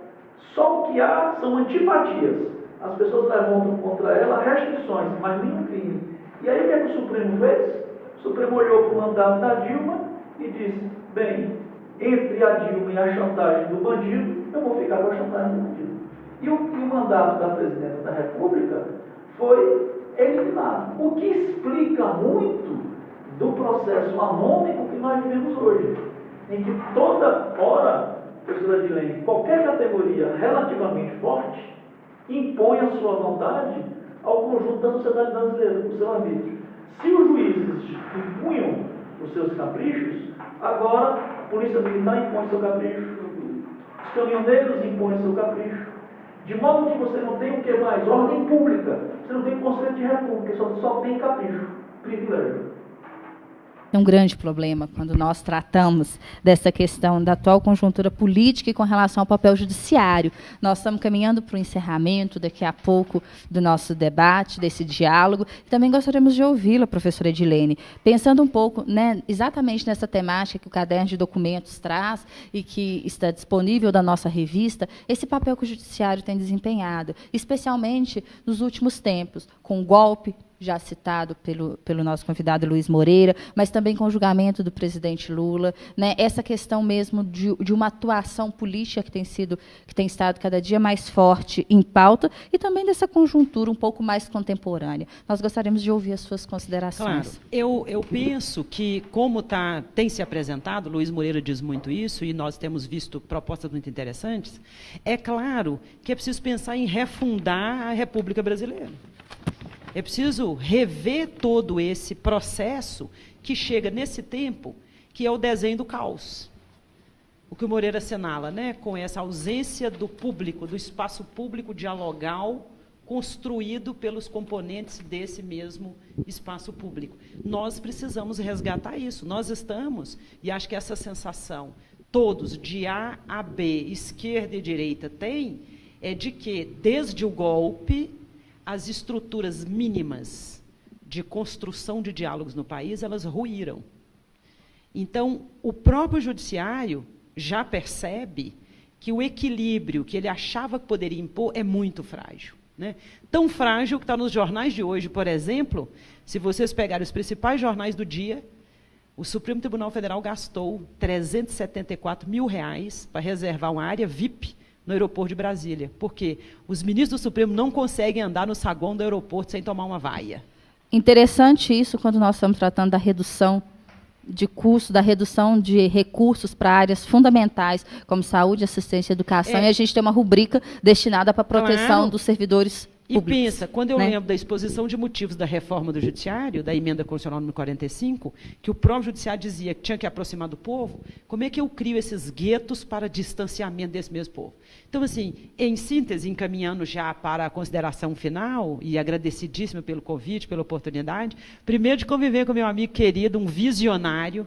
só o que há são antipatias. As pessoas levantam contra ela restrições, mas nenhum crime. E aí o que, é que o Supremo fez? O Supremo olhou para o mandato da Dilma e disse: bem, entre a Dilma e a chantagem do bandido, eu vou ficar com a chantagem do bandido. E o, e o mandato da presidenta da República foi eliminado. O que explica muito do processo anômico que nós vivemos hoje, em que toda hora, professora Dilene, qualquer categoria relativamente forte impõe a sua vontade ao conjunto da sociedade brasileira, o seu arbítrio. Se os juízes impunham os seus caprichos, agora a polícia militar impõe seu capricho, os caminhoneiros impõem seu capricho, de modo que você não tem o que mais? Ordem pública. Você não tem conceito de república, só, só tem capricho, privilégio é um grande problema quando nós tratamos dessa questão da atual conjuntura política e com relação ao papel judiciário. Nós estamos caminhando para o encerramento daqui a pouco do nosso debate, desse diálogo. Também gostaríamos de ouvi-la, professora Edilene, pensando um pouco né, exatamente nessa temática que o caderno de documentos traz e que está disponível da nossa revista, esse papel que o judiciário tem desempenhado, especialmente nos últimos tempos, com o golpe já citado pelo, pelo nosso convidado Luiz Moreira, mas também com o julgamento do presidente Lula, né, essa questão mesmo de, de uma atuação política que tem sido, que tem estado cada dia mais forte em pauta, e também dessa conjuntura um pouco mais contemporânea. Nós gostaríamos de ouvir as suas considerações. Claro. Eu, eu penso que, como tá, tem se apresentado, Luiz Moreira diz muito isso, e nós temos visto propostas muito interessantes, é claro que é preciso pensar em refundar a República Brasileira. É preciso rever todo esse processo que chega nesse tempo, que é o desenho do caos. O que o Moreira assinala, né, com essa ausência do público, do espaço público dialogal construído pelos componentes desse mesmo espaço público. Nós precisamos resgatar isso. Nós estamos, e acho que essa sensação todos, de A a B, esquerda e direita, têm, é de que, desde o golpe, as estruturas mínimas de construção de diálogos no país, elas ruíram. Então, o próprio judiciário já percebe que o equilíbrio que ele achava que poderia impor é muito frágil. Né? Tão frágil que está nos jornais de hoje, por exemplo, se vocês pegarem os principais jornais do dia, o Supremo Tribunal Federal gastou 374 mil reais para reservar uma área VIP no aeroporto de Brasília. Porque os ministros do Supremo não conseguem andar no saguão do aeroporto sem tomar uma vaia. Interessante isso quando nós estamos tratando da redução de custo, da redução de recursos para áreas fundamentais, como saúde, assistência e educação, é. e a gente tem uma rubrica destinada para a proteção claro. dos servidores e pensa, quando eu né? lembro da exposição de motivos da reforma do judiciário, da emenda constitucional número 45, que o próprio judiciário dizia que tinha que aproximar do povo, como é que eu crio esses guetos para distanciamento desse mesmo povo? Então, assim, em síntese, encaminhando já para a consideração final, e agradecidíssima pelo convite, pela oportunidade, primeiro de conviver com meu amigo querido, um visionário,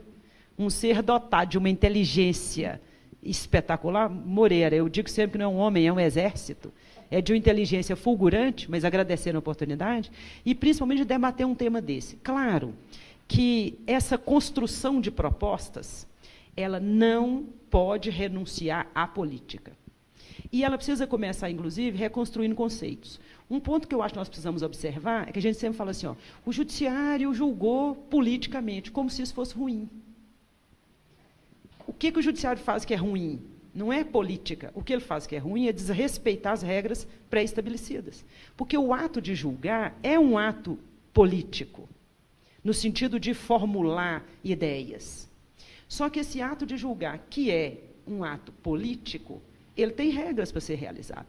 um ser dotado de uma inteligência espetacular, Moreira, eu digo sempre que não é um homem, é um exército, é de uma inteligência fulgurante, mas agradecendo a oportunidade, e principalmente de debater um tema desse. Claro que essa construção de propostas, ela não pode renunciar à política. E ela precisa começar, inclusive, reconstruindo conceitos. Um ponto que eu acho que nós precisamos observar é que a gente sempre fala assim: ó, o judiciário julgou politicamente, como se isso fosse ruim. O que, que o judiciário faz que é ruim? Não é política. O que ele faz que é ruim é desrespeitar as regras pré-estabelecidas. Porque o ato de julgar é um ato político, no sentido de formular ideias. Só que esse ato de julgar, que é um ato político, ele tem regras para ser realizado.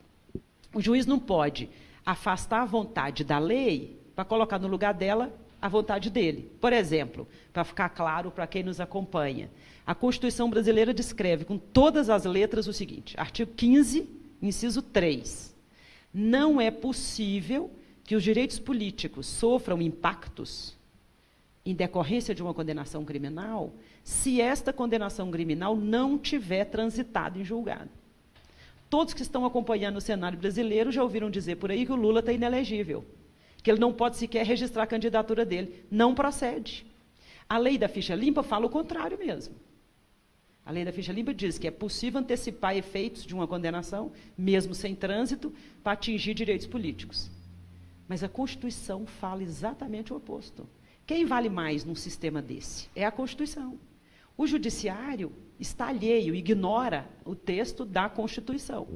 O juiz não pode afastar a vontade da lei para colocar no lugar dela a vontade dele. Por exemplo, para ficar claro para quem nos acompanha, a Constituição brasileira descreve com todas as letras o seguinte: artigo 15, inciso 3. Não é possível que os direitos políticos sofram impactos em decorrência de uma condenação criminal se esta condenação criminal não tiver transitado em julgado. Todos que estão acompanhando o cenário brasileiro já ouviram dizer por aí que o Lula está inelegível, que ele não pode sequer registrar a candidatura dele. Não procede. A lei da ficha limpa fala o contrário mesmo. A lei da ficha limpa diz que é possível antecipar efeitos de uma condenação, mesmo sem trânsito, para atingir direitos políticos. Mas a Constituição fala exatamente o oposto. Quem vale mais num sistema desse? É a Constituição. O Judiciário está alheio, ignora o texto da Constituição.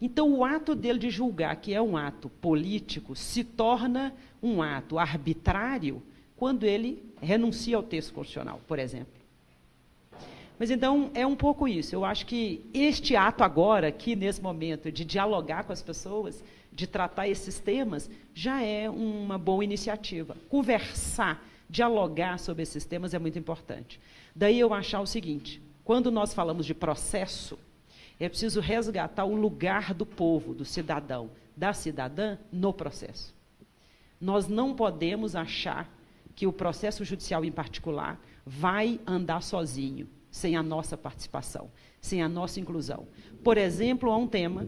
Então, o ato dele de julgar que é um ato político se torna um ato arbitrário quando ele renuncia ao texto constitucional, por exemplo. Mas então é um pouco isso. Eu acho que este ato agora, aqui nesse momento, de dialogar com as pessoas, de tratar esses temas, já é uma boa iniciativa. Conversar, dialogar sobre esses temas é muito importante. Daí eu achar o seguinte: quando nós falamos de processo, é preciso resgatar o lugar do povo, do cidadão, da cidadã no processo. Nós não podemos achar que o processo judicial em particular vai andar sozinho sem a nossa participação, sem a nossa inclusão. Por exemplo, há um tema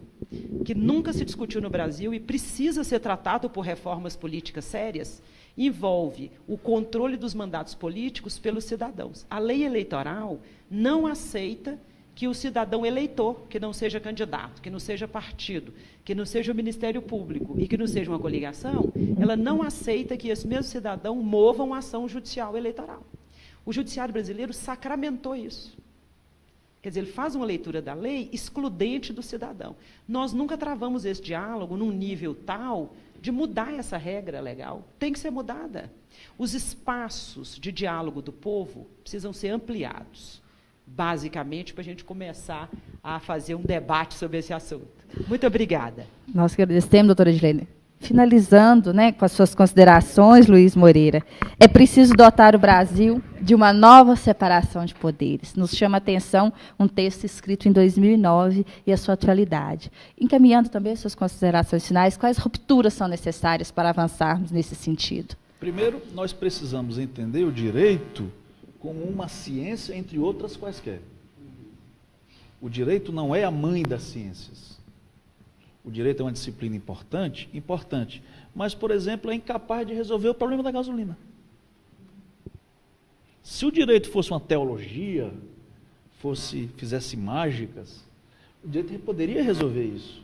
que nunca se discutiu no Brasil e precisa ser tratado por reformas políticas sérias, envolve o controle dos mandatos políticos pelos cidadãos. A lei eleitoral não aceita que o cidadão eleitor, que não seja candidato, que não seja partido, que não seja o Ministério Público e que não seja uma coligação, ela não aceita que esse mesmo cidadão mova uma ação judicial eleitoral. O judiciário brasileiro sacramentou isso. Quer dizer, ele faz uma leitura da lei excludente do cidadão. Nós nunca travamos esse diálogo num nível tal de mudar essa regra legal. Tem que ser mudada. Os espaços de diálogo do povo precisam ser ampliados, basicamente, para a gente começar a fazer um debate sobre esse assunto. Muito obrigada. Nós agradecemos, doutora Edilene finalizando né, com as suas considerações, Luiz Moreira, é preciso dotar o Brasil de uma nova separação de poderes. Nos chama a atenção um texto escrito em 2009 e a sua atualidade. Encaminhando também as suas considerações finais, quais rupturas são necessárias para avançarmos nesse sentido? Primeiro, nós precisamos entender o direito como uma ciência entre outras quaisquer. O direito não é a mãe das ciências o direito é uma disciplina importante? Importante. Mas, por exemplo, é incapaz de resolver o problema da gasolina. Se o direito fosse uma teologia, fosse fizesse mágicas, o direito poderia resolver isso.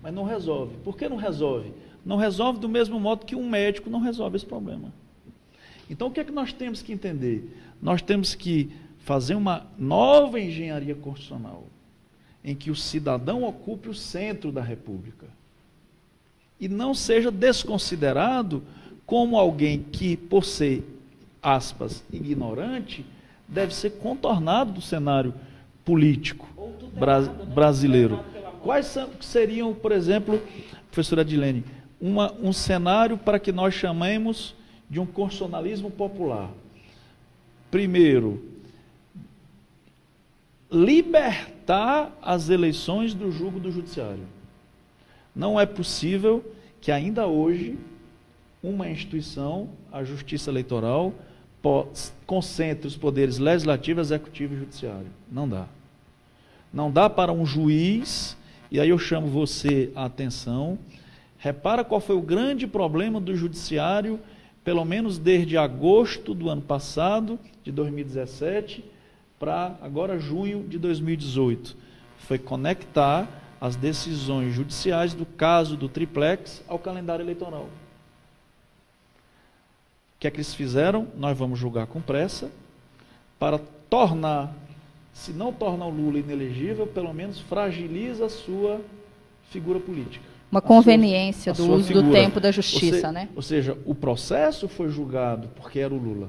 Mas não resolve. Por que não resolve? Não resolve do mesmo modo que um médico não resolve esse problema. Então, o que é que nós temos que entender? Nós temos que fazer uma nova engenharia constitucional em que o cidadão ocupe o centro da República e não seja desconsiderado como alguém que, por ser, aspas, ignorante, deve ser contornado do cenário político bra né? brasileiro. Quais seriam, por exemplo, professora Adilene, uma, um cenário para que nós chamemos de um constitucionalismo popular? Primeiro, libertar as eleições do julgo do judiciário. Não é possível que ainda hoje uma instituição, a Justiça Eleitoral, concentre os poderes legislativo, executivo e judiciário. Não dá. Não dá para um juiz, e aí eu chamo você a atenção, repara qual foi o grande problema do judiciário, pelo menos desde agosto do ano passado, de 2017, para agora junho de 2018. Foi conectar as decisões judiciais do caso do triplex ao calendário eleitoral. O que é que eles fizeram? Nós vamos julgar com pressa para tornar, se não torna o Lula inelegível, pelo menos fragiliza a sua figura política. Uma conveniência sua, do uso figura. do tempo da justiça, ou se, né? Ou seja, o processo foi julgado porque era o Lula.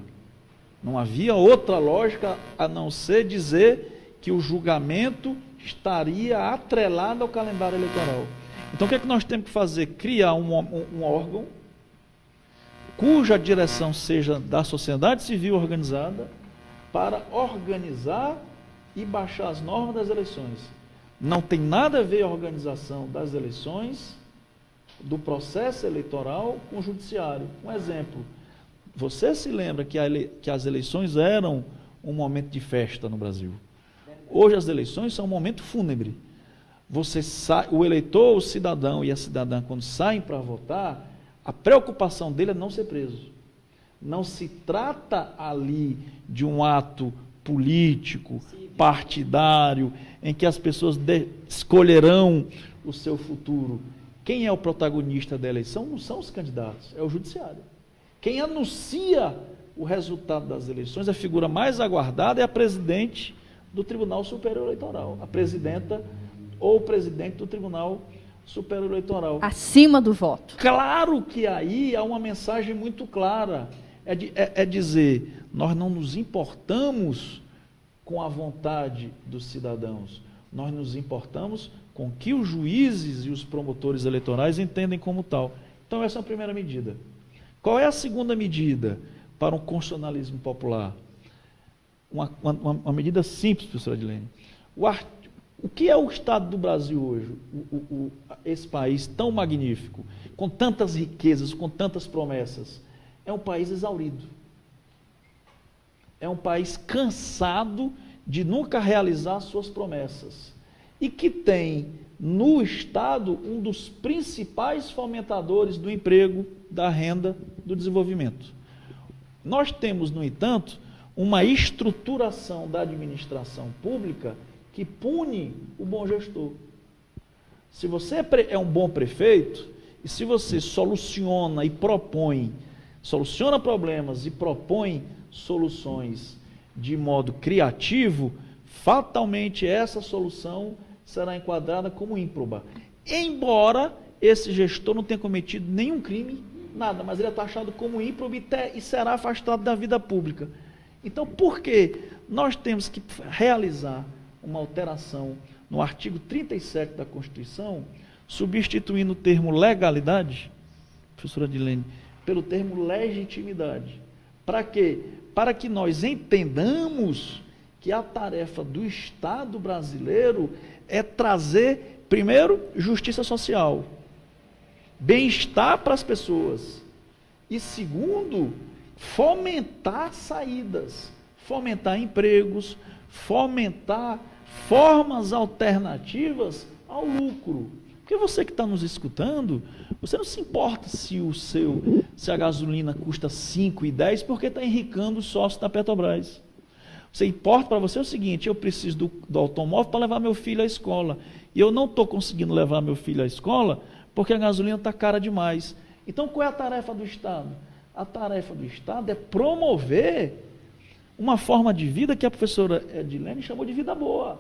Não havia outra lógica a não ser dizer que o julgamento estaria atrelado ao calendário eleitoral. Então o que é que nós temos que fazer? Criar um, um, um órgão cuja direção seja da sociedade civil organizada para organizar e baixar as normas das eleições. Não tem nada a ver a organização das eleições, do processo eleitoral com o judiciário. Um exemplo, você se lembra que, ele, que as eleições eram um momento de festa no Brasil? Hoje as eleições são um momento fúnebre. Você sai, o eleitor, o cidadão e a cidadã, quando saem para votar, a preocupação dele é não ser preso. Não se trata ali de um ato político, partidário, em que as pessoas de, escolherão o seu futuro. Quem é o protagonista da eleição não são os candidatos, é o judiciário. Quem anuncia o resultado das eleições, a figura mais aguardada é a presidente do Tribunal Superior Eleitoral, a presidenta ou o presidente do Tribunal Superior Eleitoral. Acima do voto. Claro que aí há uma mensagem muito clara. É, de, é, é dizer, nós não nos importamos com a vontade dos cidadãos, nós nos importamos com o que os juízes e os promotores eleitorais entendem como tal. Então, essa é a primeira medida. Qual é a segunda medida para um constitucionalismo popular? Uma, uma, uma medida simples, professora Adilene. O, art... o que é o Estado do Brasil hoje? O, o, esse país tão magnífico, com tantas riquezas, com tantas promessas. É um país exaurido. É um país cansado de nunca realizar suas promessas. E que tem no Estado um dos principais fomentadores do emprego, da renda, do desenvolvimento. Nós temos, no entanto, uma estruturação da administração pública que pune o bom gestor. Se você é, é um bom prefeito, e se você soluciona e propõe, soluciona problemas e propõe soluções de modo criativo, fatalmente essa solução será enquadrada como ímproba. Embora esse gestor não tenha cometido nenhum crime, nada, mas ele é taxado como ímprobo e será afastado da vida pública. Então, por que nós temos que realizar uma alteração no artigo 37 da Constituição, substituindo o termo legalidade, professora Dilene, pelo termo legitimidade? Para quê? Para que nós entendamos que a tarefa do Estado brasileiro é trazer, primeiro, justiça social, bem-estar para as pessoas, e segundo, fomentar saídas, fomentar empregos, fomentar formas alternativas ao lucro. Porque você que está nos escutando, você não se importa se o seu, se a gasolina custa 5 e 10 porque está enricando os sócios da Petrobras. Você importa para você é o seguinte: eu preciso do, do automóvel para levar meu filho à escola. E eu não estou conseguindo levar meu filho à escola porque a gasolina está cara demais. Então qual é a tarefa do Estado? A tarefa do Estado é promover uma forma de vida que a professora Edilene chamou de vida boa.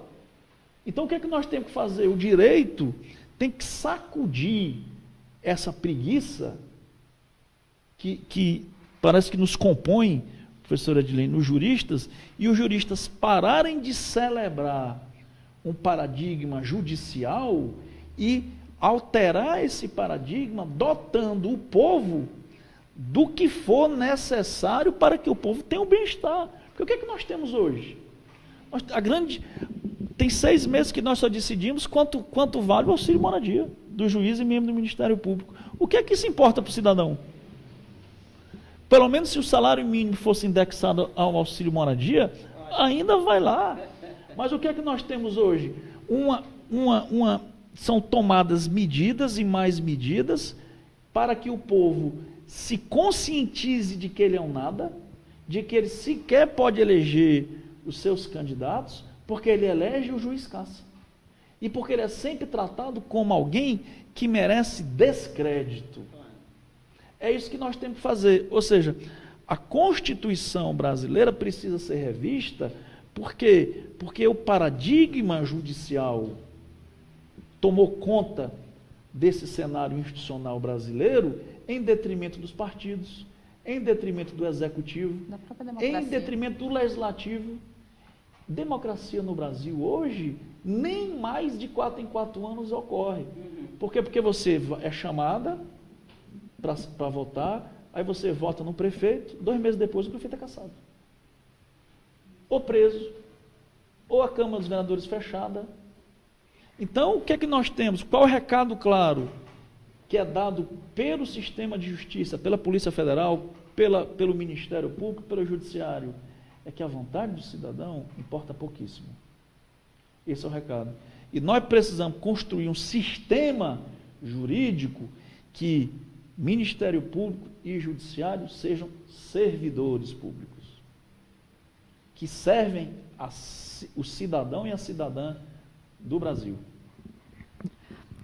Então o que é que nós temos que fazer? O direito tem que sacudir essa preguiça que, que parece que nos compõe professora Edilene, nos juristas, e os juristas pararem de celebrar um paradigma judicial e alterar esse paradigma, dotando o povo do que for necessário para que o povo tenha o um bem-estar. Porque o que é que nós temos hoje? A grande, tem seis meses que nós só decidimos quanto, quanto vale o auxílio moradia do juiz e membro do Ministério Público. O que é que isso importa para o cidadão? Pelo menos se o salário mínimo fosse indexado ao auxílio moradia, ainda vai lá. Mas o que é que nós temos hoje? Uma, uma, uma, são tomadas medidas e mais medidas para que o povo se conscientize de que ele é um nada, de que ele sequer pode eleger os seus candidatos, porque ele elege o juiz caça. E porque ele é sempre tratado como alguém que merece descrédito. É isso que nós temos que fazer. Ou seja, a Constituição brasileira precisa ser revista, por quê? Porque o paradigma judicial tomou conta desse cenário institucional brasileiro em detrimento dos partidos, em detrimento do executivo, em detrimento do legislativo. Democracia no Brasil hoje nem mais de quatro em quatro anos ocorre. Por quê? Porque você é chamada, para votar, aí você vota no prefeito, dois meses depois o prefeito é caçado. Ou preso, ou a Câmara dos Vereadores fechada. Então, o que é que nós temos? Qual é o recado claro que é dado pelo sistema de justiça, pela Polícia Federal, pela, pelo Ministério Público, pelo Judiciário? É que a vontade do cidadão importa pouquíssimo. Esse é o recado. E nós precisamos construir um sistema jurídico que Ministério Público e Judiciário sejam servidores públicos, que servem a, o cidadão e a cidadã do Brasil.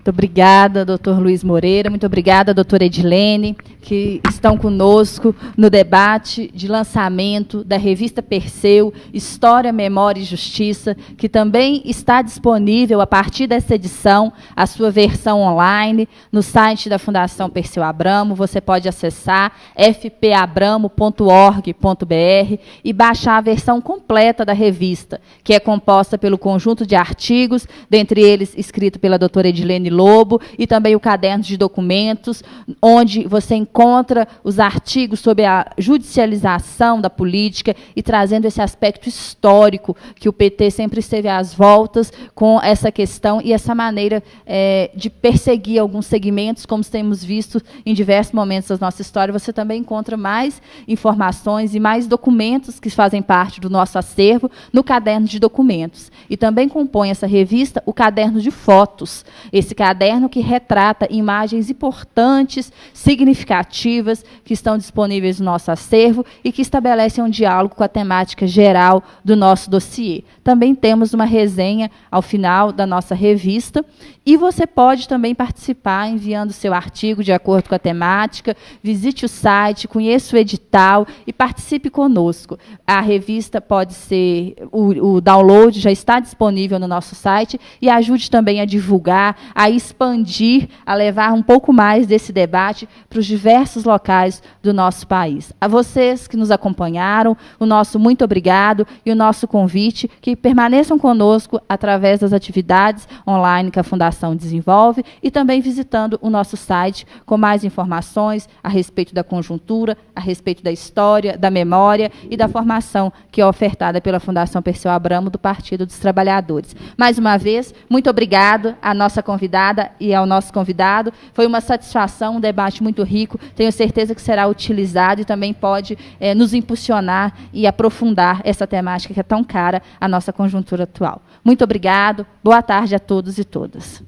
Muito obrigada, doutor Luiz Moreira. Muito obrigada, doutora Edilene, que estão conosco no debate de lançamento da revista Perseu, História, Memória e Justiça, que também está disponível a partir dessa edição, a sua versão online, no site da Fundação Perseu Abramo. Você pode acessar fpabramo.org.br e baixar a versão completa da revista, que é composta pelo conjunto de artigos, dentre eles escrito pela doutora Edilene Lobo e também o caderno de documentos, onde você encontra os artigos sobre a judicialização da política e trazendo esse aspecto histórico que o PT sempre esteve às voltas com essa questão e essa maneira é, de perseguir alguns segmentos, como temos visto em diversos momentos da nossa história. Você também encontra mais informações e mais documentos que fazem parte do nosso acervo no caderno de documentos. E também compõe essa revista o caderno de fotos. Esse caderno que retrata imagens importantes, significativas, que estão disponíveis no nosso acervo e que estabelecem um diálogo com a temática geral do nosso dossiê. Também temos uma resenha ao final da nossa revista e você pode também participar enviando seu artigo de acordo com a temática. Visite o site, conheça o edital e participe conosco. A revista pode ser, o, o download já está disponível no nosso site e ajude também a divulgar, a expandir, a levar um pouco mais desse debate para os diversos locais do nosso país. A vocês que nos acompanharam, o nosso muito obrigado e o nosso convite que permaneçam conosco através das atividades online que a Fundação desenvolve e também visitando o nosso site com mais informações a respeito da conjuntura, a respeito da história, da memória e da formação que é ofertada pela Fundação Perseu Abramo do Partido dos Trabalhadores. Mais uma vez, muito obrigado à nossa convidada e ao nosso convidado. Foi uma satisfação, um debate muito rico. Tenho certeza que será utilizado e também pode é, nos impulsionar e aprofundar essa temática que é tão cara à nossa conjuntura atual. Muito obrigado. Boa tarde a todos e todas.